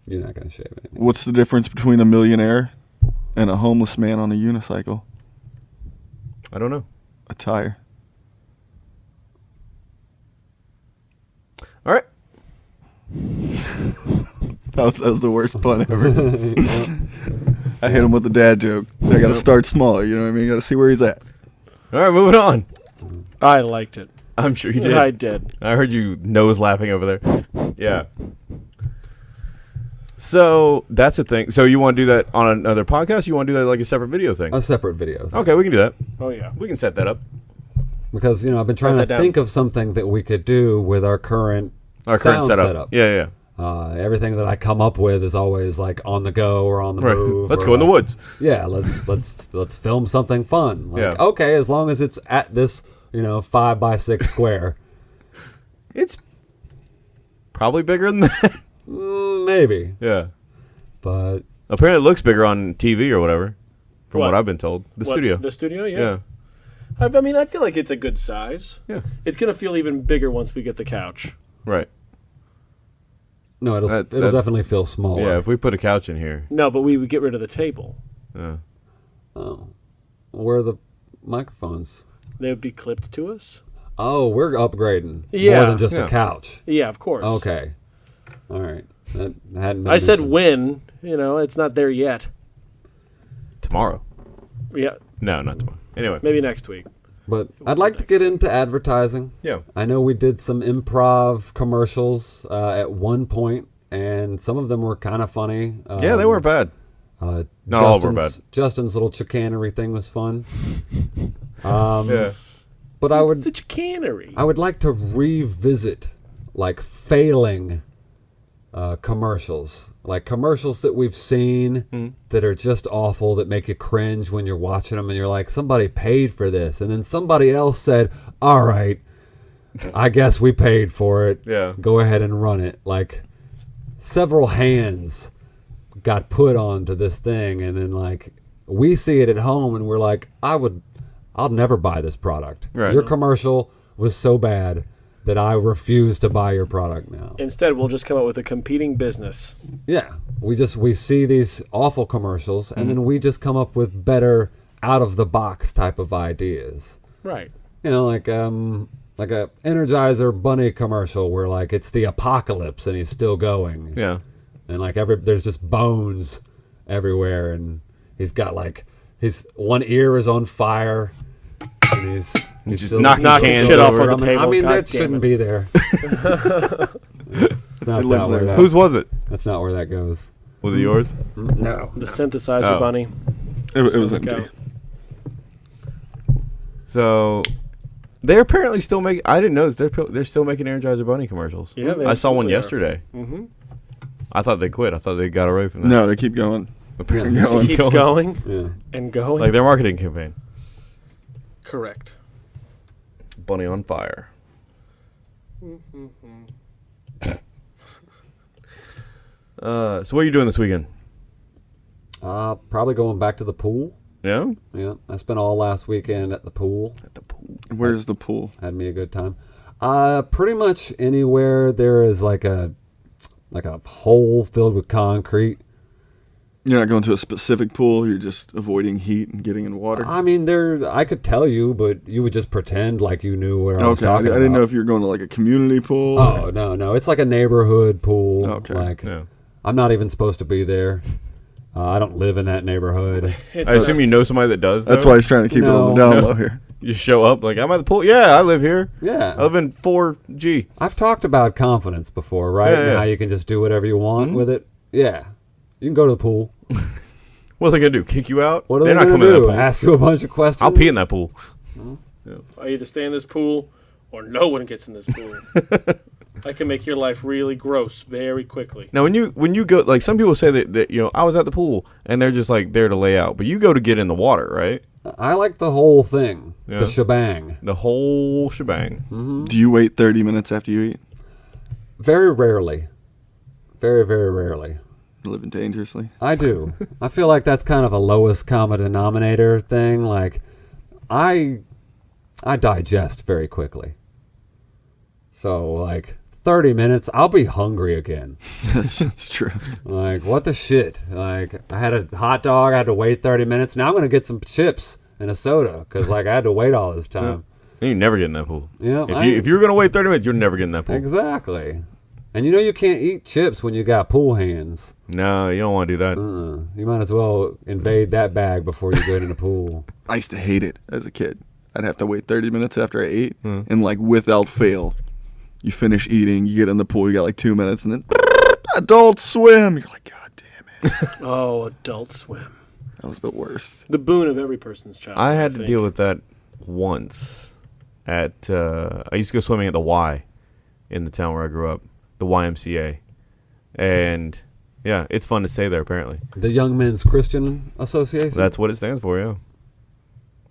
You're not going to shave anything. What's the difference between a millionaire and a homeless man on a unicycle? I don't know. A tire. All right. That was, that was the worst pun ever. I hit him with the dad joke. I got to start small. You know what I mean? You got to see where he's at. All right, moving on. I liked it. I'm sure you did. I did. I heard you nose laughing over there. Yeah. So that's a thing. So you want to do that on another podcast? You want to do that like a separate video thing? A separate video. Okay, we can do that. Oh yeah. We can set that up. Because, you know, I've been trying to down. think of something that we could do with our current Our current sound setup. Yeah, yeah. Uh, everything that I come up with is always like on the go or on the Right. move. Let's or go in the woods. Yeah, let's let's let's film something fun. Like, Yeah. Okay, as long as it's at this, you know, five by six square. It's probably bigger than that. Mm, maybe, yeah. but Apparently, it looks bigger on TV or whatever, from what, What? I've been told. The What, studio. The studio, yeah. yeah. I, I mean, I feel like it's a good size. Yeah. It's gonna feel even bigger once we get the couch. Right. no, it'll That- it'll that- definitely feel smaller. Yeah. If we put a couch in here. No, but we would get rid of the table. Yeah. Oh, where are the microphones? They would be clipped to us. Oh, we're upgrading Yeah. more than just Yeah. a couch. Yeah, of course. Okay, all right. That hadn't. I said mentioned. when. You know, it's not there yet. tomorrow. Yeah, No, not tomorrow. Anyway. maybe next week. But I'd like to get into advertising. Yeah. I know we did some improv commercials uh, at one point, and some of them were kind of funny. Um, Yeah, they weren't bad. Uh, Not all were bad. Justin's little chicanery thing was fun. Um, Yeah. But I would, Such a cannery. I would like to revisit like failing uh, commercials, like commercials that we've seen Hmm. that are just awful, that make you cringe when you're watching them, and you're like, somebody paid for this, and then somebody else said, "All right, I guess we paid for it. Yeah. go ahead and run it." Like several hands got put onto this thing, and then like we see it at home, and we're like, "I would, I'll never buy this product. Right. Your commercial was so bad." That I refuse to buy your product now. Instead, we'll just come up with a competing business. Yeah, we just we see these awful commercials, and then we just come up with better out of the box type of ideas. Right. You know, like um like a Energizer Bunny commercial where like it's the apocalypse and he's still going, Yeah. and like every there's just bones everywhere, and he's got like his one ear is on fire, and he's. He's just still- knocking Knocking cans shit off over. of the I mean, I mean God that shouldn't it. be there. that's, not lives where there that- Whose was it? that's not where that goes. Was it yours? No. The synthesizer Oh. bunny. It, it was Look empty. out. So they're apparently still making. I didn't notice they're they're still making Energizer Bunny commercials. Yeah, they I saw one yesterday. Mm-hmm. I thought they quit. I thought they got away from that. No, they keep going. apparently Yeah. they Keeps keep going Yeah. and going. Like their marketing campaign, Correct. Bunny on fire. uh, so what are you doing this weekend? Uh, probably going back to the pool. Yeah, Yeah, I spent all last weekend at the pool. at the pool. Where's the pool? Had me a good time. Uh, pretty much anywhere there is like a like a hole filled with concrete. You're not going to a specific pool. You're just avoiding heat and getting in water. I mean, there I could tell you, but you would just pretend like you knew where I was okay, I, I talking didn't know if you were going to like a community pool. Oh no, no, it's like a neighborhood pool. Okay, like Yeah. I'm not even supposed to be there. Uh, I don't live in that neighborhood. It's I assume you know somebody that does. That's though? why he's trying to keep it on the No. down low here. you show up like I'm at the pool. Yeah, I live here. Yeah. I Yeah, live in 4G. I've talked about confidence before, right? Yeah, and yeah. how you can just do whatever you want Mhm. with it. Yeah, you can go to the pool. What's they gonna do? Kick you out? What are They're they not going coming to in do? that pool. Ask you a bunch of questions. I'll pee in that pool. I either stay in this pool or no one gets in this pool. I can make your life really gross very quickly. Now, when you when you go, like some people say that, that you know I was at the pool and they're just like there to lay out, but you go to get in the water, right? I like the whole thing, Yeah. the shebang. The whole shebang. Mm-hmm. Do you wait 30 minutes after you eat? Very rarely, very very rarely. Living dangerously. I do. I feel like that's kind of a lowest common denominator thing. Like, I, I digest very quickly. So like thirty minutes, I'll be hungry again. that's, that's true. Like what the shit? Like I had a hot dog, I had to wait thirty minutes. Now I'm gonna get some chips and a soda because like I had to wait all this time. You never get in that pool. Yeah, If I- you if you're gonna wait 30 minutes, you're never getting that pool. Exactly. And you know you can't eat chips when you got pool hands. No, you don't want to do that. Uh, you might as well invade that bag before you get in the pool. I used to hate it as a kid. I'd have to wait 30 minutes after I ate, and like without fail, you finish eating, you get in the pool, you got like two minutes, and then Adult Swim. You're like, God damn it, Oh, Adult Swim. that was the worst. The boon of every person's child. I had to think. deal with that once. At uh, I used to go swimming at the Y, in the town where I grew up, the YMCA, and yeah, it's fun to stay there. Apparently, The Young Men's Christian Association. that's what it stands for. Yeah,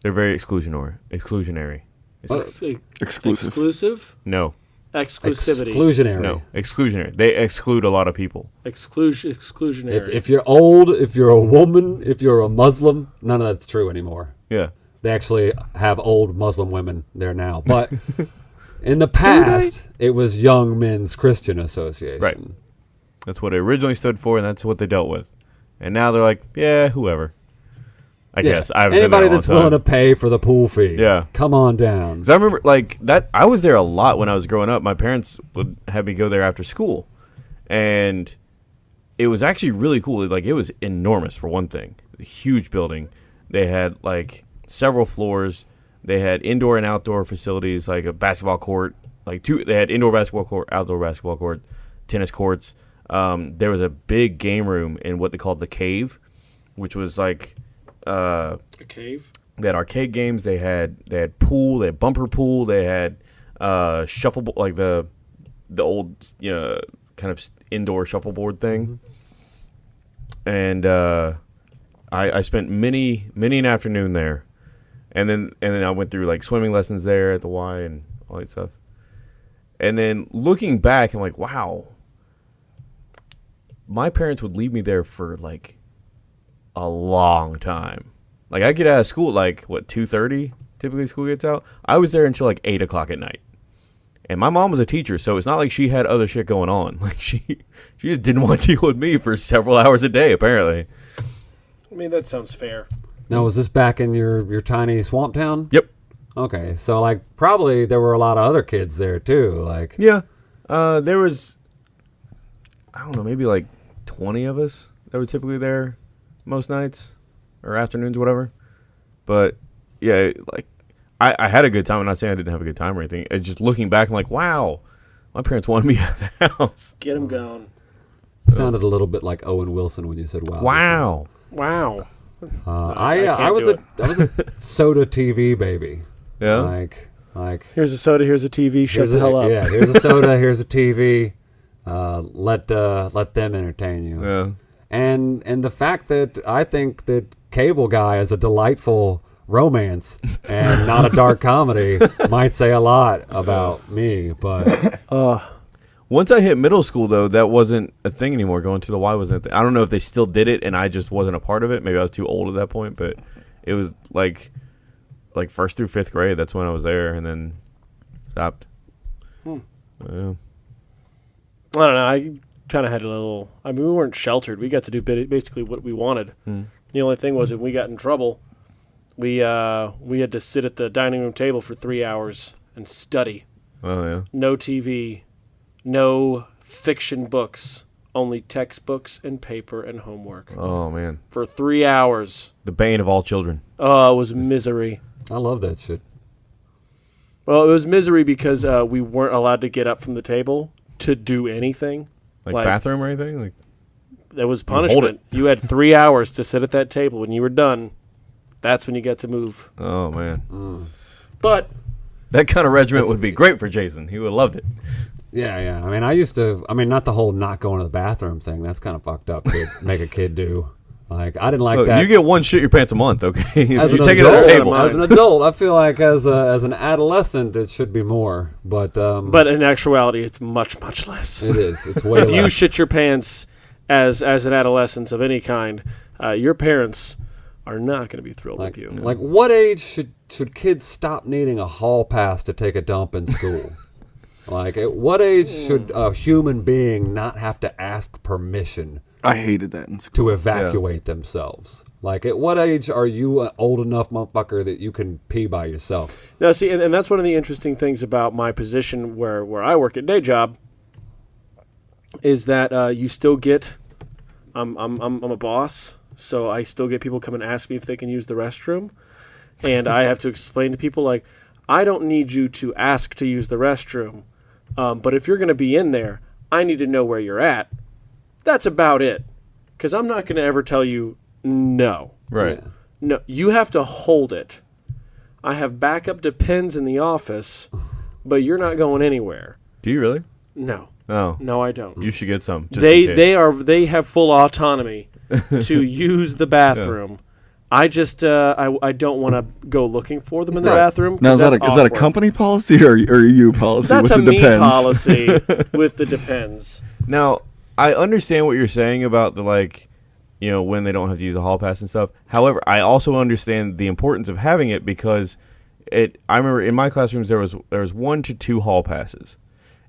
they're very exclusionary. Exclusionary. It's Uh, ex- Ex- Exclusive. Exclusive. no, Exclusivity. Exclusionary. No, exclusionary. They exclude a lot of people. Exclusion. Exclusionary. If, if you're old, if you're a woman, if you're a Muslim, none of that's true anymore. Yeah. They actually have old Muslim women there now. But in the past, it was Young Men's Christian Association. Right. That's what it originally stood for, and that's what they dealt with. And now they're like, yeah, whoever. I Yeah. guess I haven't Anybody there a long that's willing to pay for the pool fee. Yeah. Come on down. 'Cause I remember like that. I was there a lot when I was growing up. My parents would have me go there after school, and it was actually really cool. Like it was enormous for one thing. A huge building. They had like several floors. They had indoor and outdoor facilities, like a basketball court. Like two, they had indoor basketball court, outdoor basketball court, tennis courts. Um, there was a big game room in what they called the cave, which was like uh, a cave. they had arcade games. They had they had pool. They had bumper pool. They had uh, shuffleboard, like the the old you know kind of indoor shuffleboard thing. And uh, I, I spent many many an afternoon there, and then and then I went through like swimming lessons there at the Y and all that stuff. And then looking back, I'm like, wow. My parents would leave me there for like a long time. Like I get out of school at like what two thirty. Typically school gets out. I was there until like eight o'clock at night. And my mom was a teacher, so it's not like she had other shit going on. Like she she just didn't want to deal with me for several hours a day. Apparently. I mean, that sounds fair. Now, was this back in your, your tiny swamp town? Yep. Okay, so like probably there were a lot of other kids there too. Like, Yeah. Uh, there was I don't know, maybe like twenty of us that were typically there most nights or afternoons, whatever. But yeah, like I, I had a good time. I'm not saying I didn't have a good time or anything. It's just looking back, I'm like, wow, my parents wanted me at the house. Get him gone. sounded a little bit like Owen Wilson when you said wow. Wow. Wow. Uh, I I uh, I can't was do a it. I was a soda TV baby. Yeah. Like like Here's a soda. Here's a TV. Shut here's the a, hell up. Yeah, here's a soda. here's a TV. Uh, let uh, let them entertain you. yeah. And and the fact that I think that Cable Guy is a delightful romance and not a dark comedy might say a lot about me. But Uh, Once I hit middle school, though, that wasn't a thing anymore. Going to the Y wasn't. A thing. I don't know if they still did it, and I just wasn't a part of it. Maybe I was too old at that point, but it was like, like first through fifth grade. That's when I was there, and then stopped. Hmm. Yeah. I don't know. I kind of had a little. I mean, we weren't sheltered. We got to do basically what we wanted. Hmm. The only thing was, hmm. if we got in trouble, we uh, we had to sit at the dining room table for three hours and study. Oh yeah. No TV, no fiction books, only textbooks and paper and homework Oh man, for three hours. the bane of all children. Oh, it was misery. I love that shit. Well, it was misery because uh, we weren't allowed to get up from the table to do anything. Like, Like- bathroom or anything. Like That was hold punishment. You had three hours to sit at that table. When you were done, that's when you got to move. oh man, But that kind of regiment would be great for Jason. He would have loved it. Yeah, yeah. I mean, I used to. I mean, not the whole not going to the bathroom thing. That's kind of fucked up to make a kid do. Like, I didn't like Look, that. you get one shit your pants a month, okay? as you an take it adult, to the table. As an adult, I feel like as a, as an adolescent, it should be more. But um, but in actuality, it's much much less. it is. It's way if you shit your pants as as an adolescent of any kind, uh, your parents are not going to be thrilled like, with you. like, what age should should kids stop needing a hall pass to take a dump in school? Like, at what age should a human being not have to ask permission I hated that in school. to evacuate themselves? Like, at what age are you an old enough motherfucker that you can pee by yourself? Now, see, and, and that's one of the interesting things about my position where, where I work at day job is that uh, you still get. I'm, I'm, I'm, I'm a boss, so I still get people come and ask me if they can use the restroom. And I have to explain to people, like, I don't need you to ask to use the restroom, um, but if you're going to be in there, I need to know where you're at. That's about it. Because I'm not going to ever tell you no. Right. Yeah. No, you have to hold it. I have backup depends in the office, but you're not going anywhere. Do you really? No, No. no, I don't. You should get some. They they are they have full autonomy to use the bathroom. I just uh, I, I don't want to go looking for them in the not- bathroom. 'cause Now is that a, that's is that a awkward. company policy or, or a you policy? That's with a the me depends? policy with the depends. Now, I understand what you're saying about the like, you know, when they don't have to use a hall pass and stuff. However, I also understand the importance of having it because it. I remember in my classrooms there was there was one to two hall passes,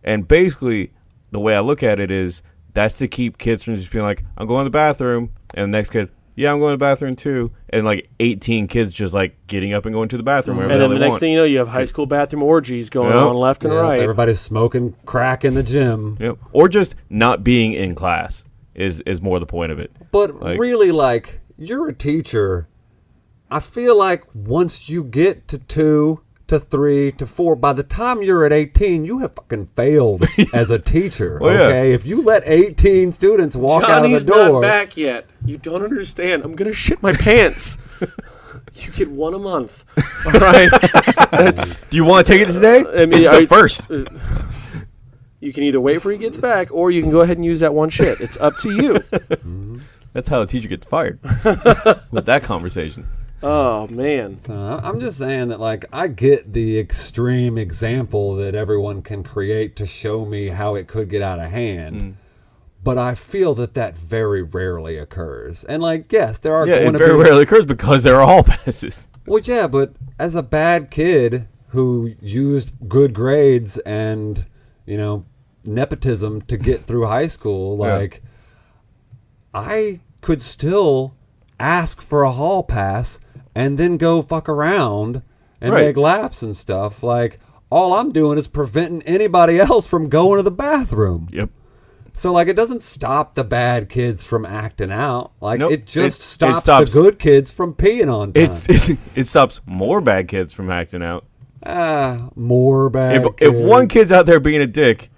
and basically the way I look at it is that's to keep kids from just being like, I'm going to the bathroom, and the next kid. Yeah, I'm going to the bathroom too, and like 18 kids just like getting up and going to the bathroom. wherever And then hell the next want. thing you know, you have high school bathroom orgies going Yep. on left and Yeah, right. Everybody's smoking crack in the gym. Yep. Or just not being in class is is more the point of it. But Like- really, like, you're a teacher. I feel like once you get to two, to three, to four, by the time you're at 18, you have fucking failed as a teacher. Oh, yeah. okay? If you let 18 students walk Johnny's out of the door. not back yet. You don't understand. I'm gonna shit my pants. you get one a month. All right. That's Do you want to take it today? I mean, it's the you- first. you can either wait for he gets back, or you can go ahead and use that one shit. It's up to you. Mm-hmm. That's how a teacher gets fired. With that conversation. Oh man. Uh, I'm just saying that, like, I get the extreme example that everyone can create to show me how it could get out of hand. Mm. But I feel that that very rarely occurs. And, like, yes, there are Yeah, going it to very be rarely occurs because there are hall passes. Well, yeah, but as a bad kid who used good grades and, you know, nepotism to get through high school, Yeah. like, I could still ask for a hall pass and then go fuck around and Right. make laps and stuff. Like, all I'm doing is preventing anybody else from going to the bathroom. Yep. So, like, it doesn't stop the bad kids from acting out. Like, Nope. it just It- it stops, stops- the good kids from peeing on time. It's it stops more bad kids from acting out. Ah, more bad. If if one kid's out there being a dick,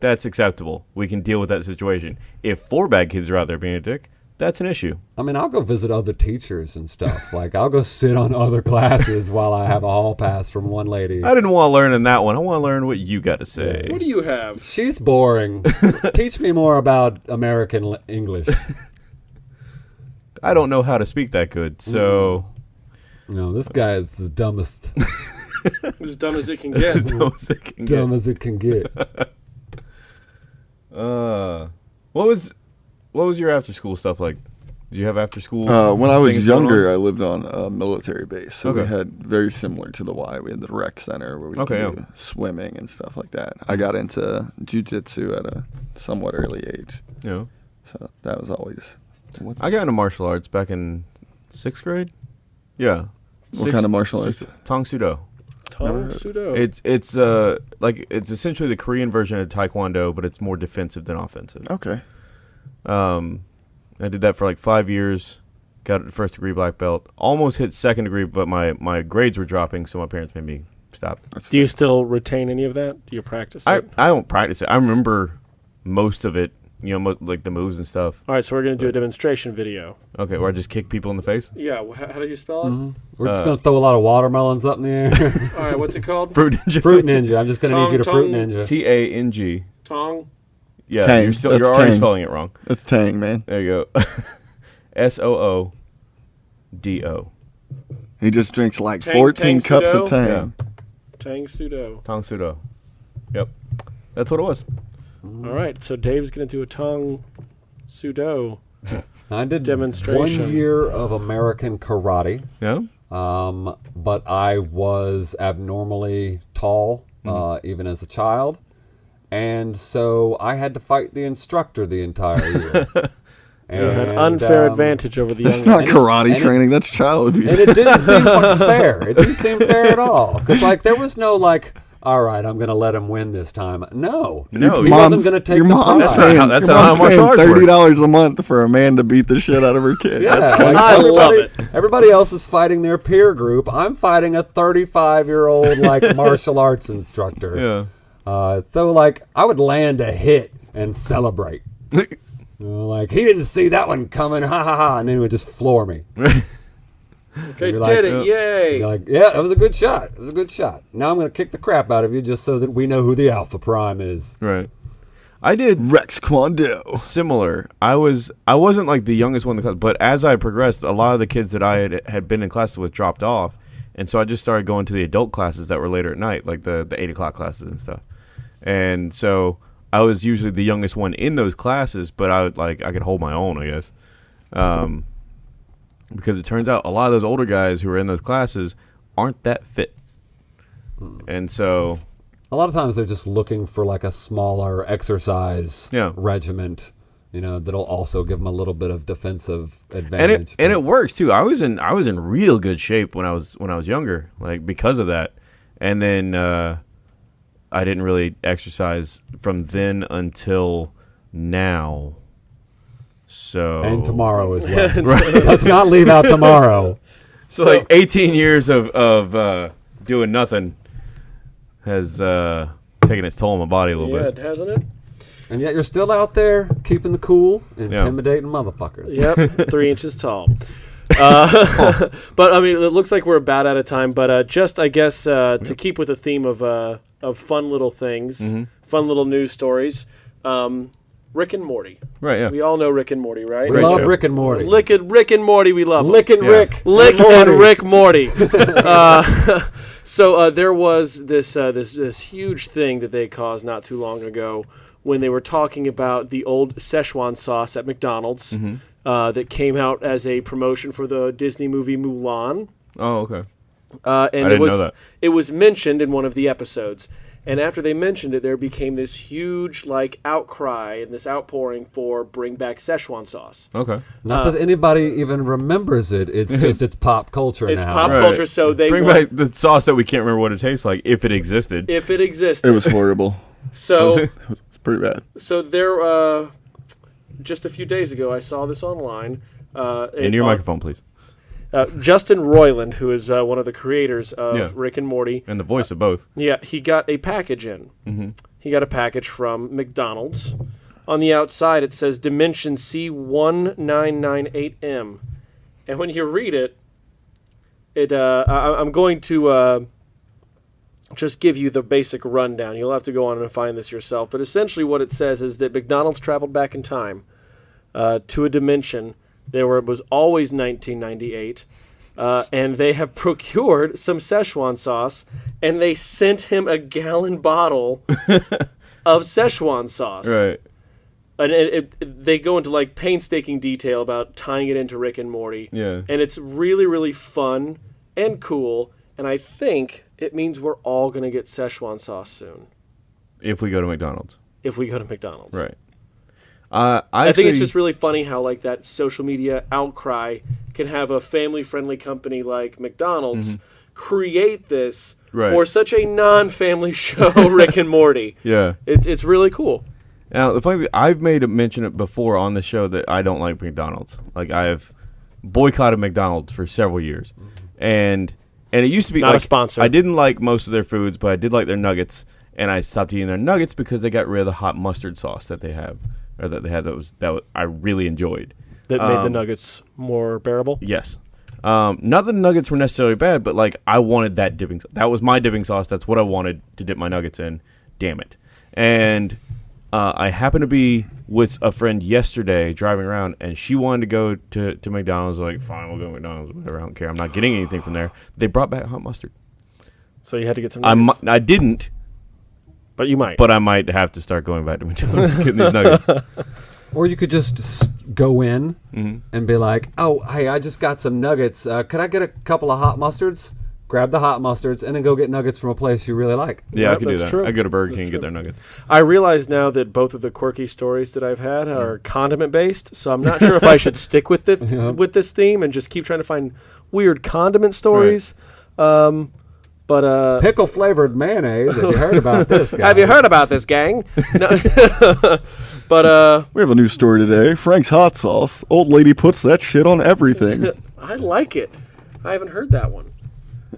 that's acceptable. We can deal with that situation. If four bad kids are out there being a dick, that's an issue. I mean, I'll go visit other teachers and stuff. like, I'll go sit on other classes while I have a hall pass from one lady. I didn't want to learn in that one. I want to learn what you got to say. What do you have? She's boring. Teach me more about American l- English. I don't know how to speak that good, so No, this guy is the dumbest, As dumb as it can get. dumb as that can get- dumb as it can get. Uh, what was what was your after school stuff like? Did you have after school? Uh, when I was younger. I lived on a military base, so we had very similar to the Y. We had the rec center where we Okay, could yeah. do swimming and stuff like that. I got into jujitsu at a somewhat early age, you know, so that was always. What, I got into martial arts back in sixth grade. Yeah. What kind of martial arts? Tong Sudo. Tong Sudo. It's it's uh like it's essentially the Korean version of Taekwondo, but it's more defensive than offensive. okay. Um, I did that for like five years. Got a first degree black belt. Almost hit second degree, but my my grades were dropping, so my parents made me stop. Do you still retain any of that? Do you practice I it? I don't practice it. I remember most of it. You know, mo- like the moves and stuff. All right, so we're gonna do a demonstration video. Okay, where I just kick people in the face. Yeah, wh- how, do you spell it? We're just Uh, gonna throw a lot of watermelons up in the air. All right, what's it called? Fruit Ninja. fruit Ninja. I'm just gonna Tongue, need you to fruit. Ninja. T A N G. Tong. Yeah, Tang. you're still That's you're already Tang. spelling it wrong. That's Tang, man. There you go. S O O D O. He just drinks like Tang- 14 Tang cups Sudo? of Tang. Yeah. Tang Soo Do. Tong Sudo. Yep. That's what it was. All right, so Dave's gonna do a Tang Soo Do. I did Demonstration. one year of American karate. Yeah. Um, but I was abnormally tall, uh, even as a child. And so I had to fight the instructor the entire year. You had And, unfair um, advantage over the That's young not guys. karate and it- training. that's child abuse. And it didn't seem fair. It didn't seem fair at all. Because, like, there was no, like, all right, I'm going to let him win this time. No. No, he Your wasn't going to take your the mom's prize. not paying, how- that's your not how mom's martial paying thirty dollars a month for a man to beat the shit out of her kid. Yeah, That's like, I love everybody, everybody else is fighting their peer group. I'm fighting a 35 year old like martial arts instructor. Yeah. Uh, so like I would land a hit and celebrate. You know, like he didn't see that one coming, ha ha ha, and then he would just floor me. Okay, You're did like, it! Yay! Like, yeah, that was a good shot. It was a good shot. Now I'm gonna kick the crap out of you just so that we know who the Alpha Prime is. Right. I did Rex Kwon Do. similar. I was I wasn't like the youngest one in the class, but as I progressed, a lot of the kids that I had had been in classes with dropped off, and so I just started going to the adult classes that were later at night, like the the eight o'clock classes and stuff. And so I was usually the youngest one in those classes, but I would like I could hold my own, I guess. Um, because it turns out a lot of those older guys who are in those classes aren't that fit, and so A lot of times they're just looking for like a smaller exercise Yeah. regiment, you know, that'll also give them a little bit of defensive advantage. and it and it works too. I was in I was in real good shape when I was when I was younger, like because of that. And then uh, I didn't really exercise from then until now. So and tomorrow as well. Let's not leave out tomorrow. so like 18 years of of uh, doing nothing has uh, taken its toll on my body a little Yeah, bit. hasn't it? And yet you're still out there keeping the cool, intimidating motherfuckers. Yep, three inches tall. Uh, but I mean, it looks like we're about out of time. But uh, just, I guess, uh, to keep with the theme of uh, of fun little things, Mm-hmm. fun little news stories. Um, Rick and Morty. Right? Yeah. We all know Rick and Morty, right? We Great love show. Rick and Morty. Lick it, Rick and Morty. We love 'em. Licking Yeah. Rick. Lick Morty. and Rick Morty. uh, so uh, there was this uh, this this huge thing that they caused not too long ago when they were talking about the old Szechuan sauce at McDonald's Mm-hmm. Uh, that came out as a promotion for the Disney movie Mulan. Oh, okay. Uh, and I it didn't was know that. it was mentioned in one of the episodes. And after they mentioned it, there became this huge like outcry and this outpouring for bring back Szechuan sauce. Okay. Not that anybody even remembers it. It's just it's pop culture It's now. pop Right. culture, so they bring want- back the sauce that we can't remember what it tastes like if it existed. if it existed. It was horrible. so it was pretty bad. So there, uh, just a few days ago, I saw this online. Uh, In your on- microphone, please. Uh, Justin Roiland, who is uh, one of the creators of Yeah. Rick and Morty, And the voice of both. yeah, he got a package in. Mm-hmm. He got a package from McDonald's. On the outside, it says Dimension C1998M, and when you read it, it uh, I, I'm going to uh, just give you the basic rundown. You'll have to go on and find this yourself. But essentially, what it says is that McDonald's traveled back in time uh, to a dimension there where it was always 1998. Uh, and they have procured some Szechuan sauce, and they sent him a gallon bottle of Szechuan sauce. Right. And it, it, it- they go into like painstaking detail about tying it into Rick and Morty. Yeah. And it's really, really fun and cool. And I think it means we're all going to get Szechuan sauce soon If we go to McDonald's. if we go to McDonald's. Right. Uh, I, I think it's just really funny how like that social media outcry can have a family-friendly company like McDonald's create this. Right. for such a non-family show, Rick and Morty. Yeah. It's it's really cool. Now the funny thing, I've made a mention it before on the show that I don't like McDonald's. Like I've boycotted McDonald's for several years, and and it used to be Not a sponsor. I didn't like most of their foods, but I did like their nuggets, and I stopped eating their nuggets because they got rid of the hot mustard sauce that they have, or that they had that was that was, I really enjoyed. That made the Um, nuggets more bearable. Yes. Um, not that the nuggets were necessarily bad, but like I wanted that dipping. Sauce. That was my dipping sauce. That's what I wanted to dip my nuggets in. Damn it! And uh, I happened to be with a friend yesterday driving around, and she wanted to go to, to McDonald's. Like, fine, we'll go to McDonald's. Whatever. I don't care. I'm not getting anything from there. They brought back hot mustard. So you had to get some I nuggets. mi- I didn't, but you might. but I might have to start going back to McDonald's getting these nuggets. Or you could just s- go in Mm-hmm. and be like, "Oh, hey, I just got some nuggets. Uh, could I get a couple of hot mustards?" Grab the hot mustards and then go get nuggets from a place you really like. Yeah, Yeah, I could do that's that. true. I go to Burger King and get their nuggets. I realize now that both of the quirky stories that I've had are condiment based, so I'm not sure if I should stick with it with this theme and just keep trying to find weird condiment stories. Um, but uh, Pickle flavored mayonnaise. Have you heard about this, guys? have you heard about this, gang? No. but uh, We have a new story today. Frank's hot sauce. Old lady puts that shit on everything. I like it. I haven't heard that one.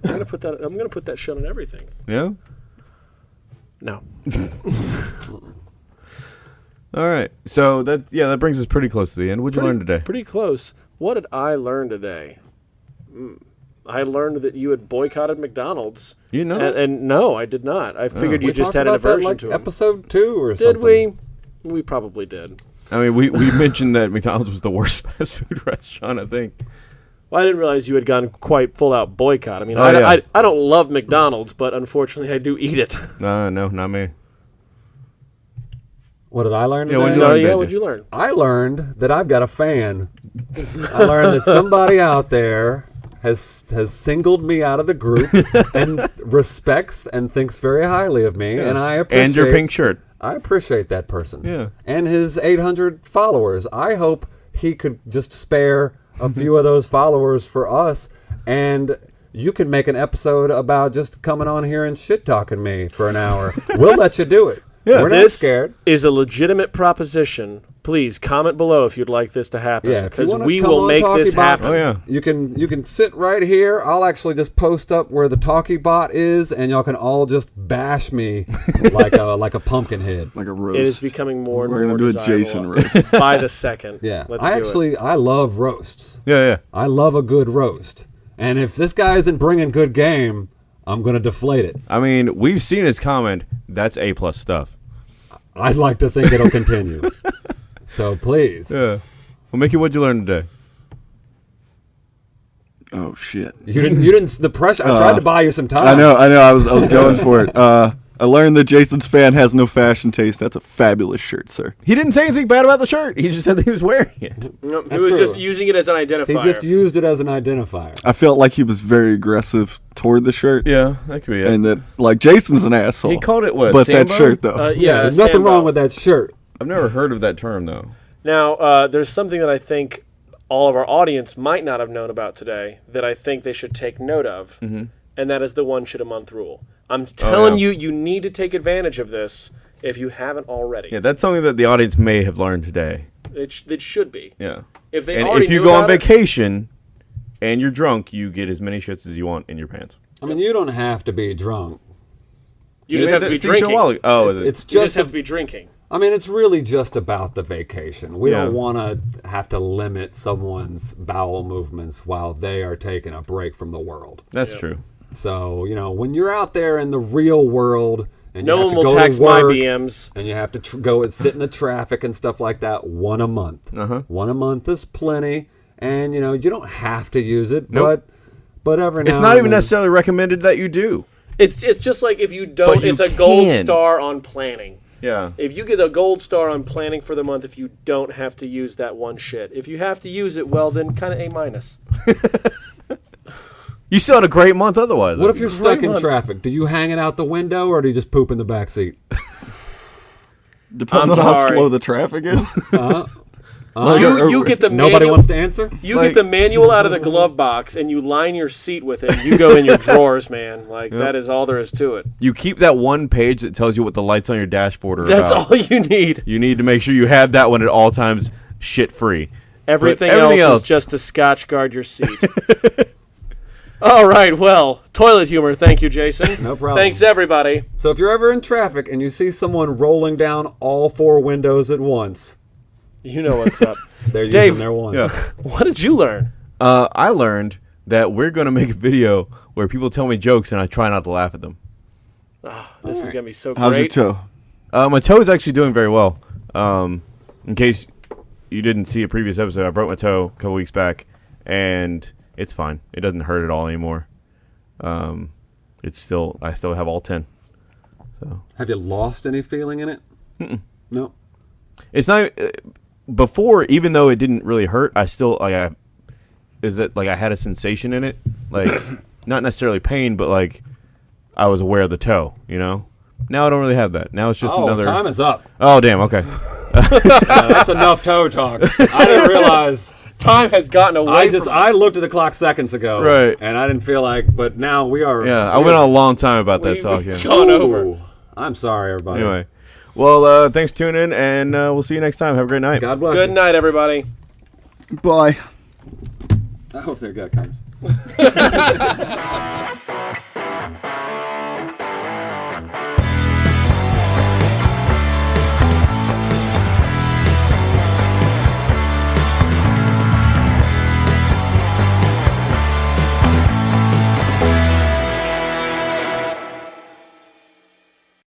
I'm gonna put that. I'm gonna put that shit on everything. Yeah. No. All right. So that yeah, that brings us pretty close to the end. What'd you learn today? Pretty close. What did I learn today? Mm. I learned that you had boycotted McDonald's. You know And, and no, I did not. I oh. figured We you just talked had an about that, aversion like to 'em. episode two or Did something. we? We probably did. I mean, we, we mentioned that McDonald's was the worst fast food restaurant. I think. Well, I didn't realize you had gone quite full out boycott. I mean, Oh, I, yeah. I, I don't love McDonald's, but unfortunately, I do eat it. No, no, not me. What did I learn? Yeah, what'd today? you no, yeah, what'd you learn? I learned that I've got a fan. I learned that somebody out there has has singled me out of the group and respects and thinks very highly of me, and I appreciate And your pink shirt. I appreciate that person. Yeah. And his 800 followers. I hope he could just spare a few of those followers for us and you can make an episode about just coming on here and shit talking me for an hour. we'll let you do it. Yeah. We're not This scared. is a legitimate proposition. Please comment below if you'd like this to happen. Yeah, because we will make this Box, happen. Oh, yeah. You can you can sit right here. I'll actually just post up where the talkie bot is, and y'all can all just bash me like a like a pumpkin head. Like a roast. It is becoming more and more. We're more gonna do a Jason roast. by the second. Yeah, Let's I do actually I love roasts. Yeah, yeah. I love a good roast, and if this guy isn't bringing good game, I'm gonna deflate it. I mean, we've seen his comment. That's a plus stuff. I'd like to think it'll continue. so please, Yeah. Well, Mickey, what'd you learn today? oh shit. you didn't you didn't the pressure. I tried to buy you some time. I know, I know. I was, I was going for it. Uh, I learned that Jason's fan has no fashion taste. That's a fabulous shirt, sir. He didn't say anything bad about the shirt. He just said that he was wearing it. it. No, he That's was true. just using it as an identifier. He just used it as an identifier. I felt like he was very aggressive toward the shirt, Yeah, that could be it. and that like Jason's an asshole. he called it what? but that shirt though. uh, Yeah, yeah, there's nothing Sambo. wrong with that shirt. I've never heard of that term though. Now, uh, there's something that I think all of our audience might not have known about today that I think they should take note of, Mm-hmm. and that is the one shit a month rule. I'm telling Oh, yeah. you, you need to take advantage of this if you haven't already. Yeah, that's something that the audience may have learned today. It, sh- it should be. Yeah. If they and already if you go on about it- vacation and you're drunk, you get as many shits as you want in your pants. I mean, you don't have to be drunk. you just have to be drinking. Oh, It's, is it? it's You just just have to be drinking. I mean, it's really just about the vacation. We Yeah. don't want to have to limit someone's bowel movements while they are taking a break from the world. that's true. So, you know, when you're out there in the real world and No you one to will go tax to my work BMs. and you have to tr- go and sit in the traffic and stuff like that, one a month. Uh-huh. One a month is plenty, and you know, you don't have to use it, Nope. but but every It's not and even then- necessarily recommended that you do. It's it's just like if you don't. But you it's a gold can. star on planning. Yeah. If you get a gold star on planning for the month, if you don't have to use that one shit. If you have to use it, well, then kind of a minus. You still had a great month otherwise. What if you're stuck in month. traffic? Do you hang it out the window or do you just poop in the back seat? Depends I'm on how slow the traffic is. Uh, Uh-huh. Like, you are- you get the nobody manual, wants to answer. You Like- get the manual out of the glove box and you line your seat with it. You go in your drawers, man. Like that is all there is to it. You keep that one page that tells you what the lights on your dashboard are That's about. all you need. You need to make sure you have that one at all times, shit free. Everything, everything else, else- is just to scotch guard your seat. all right. Well, toilet humor. Thank you, Jason. No problem. Thanks, everybody. So if you're ever in traffic and you see someone rolling down all four windows at once, You know what's up. they're Dave. using their one. Yeah. what did you learn? Uh, I learned that we're gonna make a video where people tell me jokes and I try not to laugh at them. This is gonna be so How's your toe? Uh, my toe is actually doing very well. Um, in case you didn't see a previous episode, I broke my toe a couple weeks back, and it's fine. It doesn't hurt at all anymore. Um, it's still I still have all ten. Have you lost any feeling in it? No. It's not uh, before, even though it didn't really hurt. I still like I is it like I had a sensation in it, like not necessarily pain, but like I was aware of the toe. You know. Now I don't really have that. Now it's just oh, another. time is up. oh damn. Okay. Uh, that's enough toe talk. I didn't realize. Time has gotten away. I just I looked at the clock seconds ago, Right. And I didn't feel like, but now we are. Yeah, I went are- on a long time about that We- talk. Yeah. gone over. I'm sorry, everybody. Anyway, well, uh, thanks for tuning in, and uh, we'll see you next time. Have a great night. God bless. Good you. night, everybody. Bye. I hope they're good guys.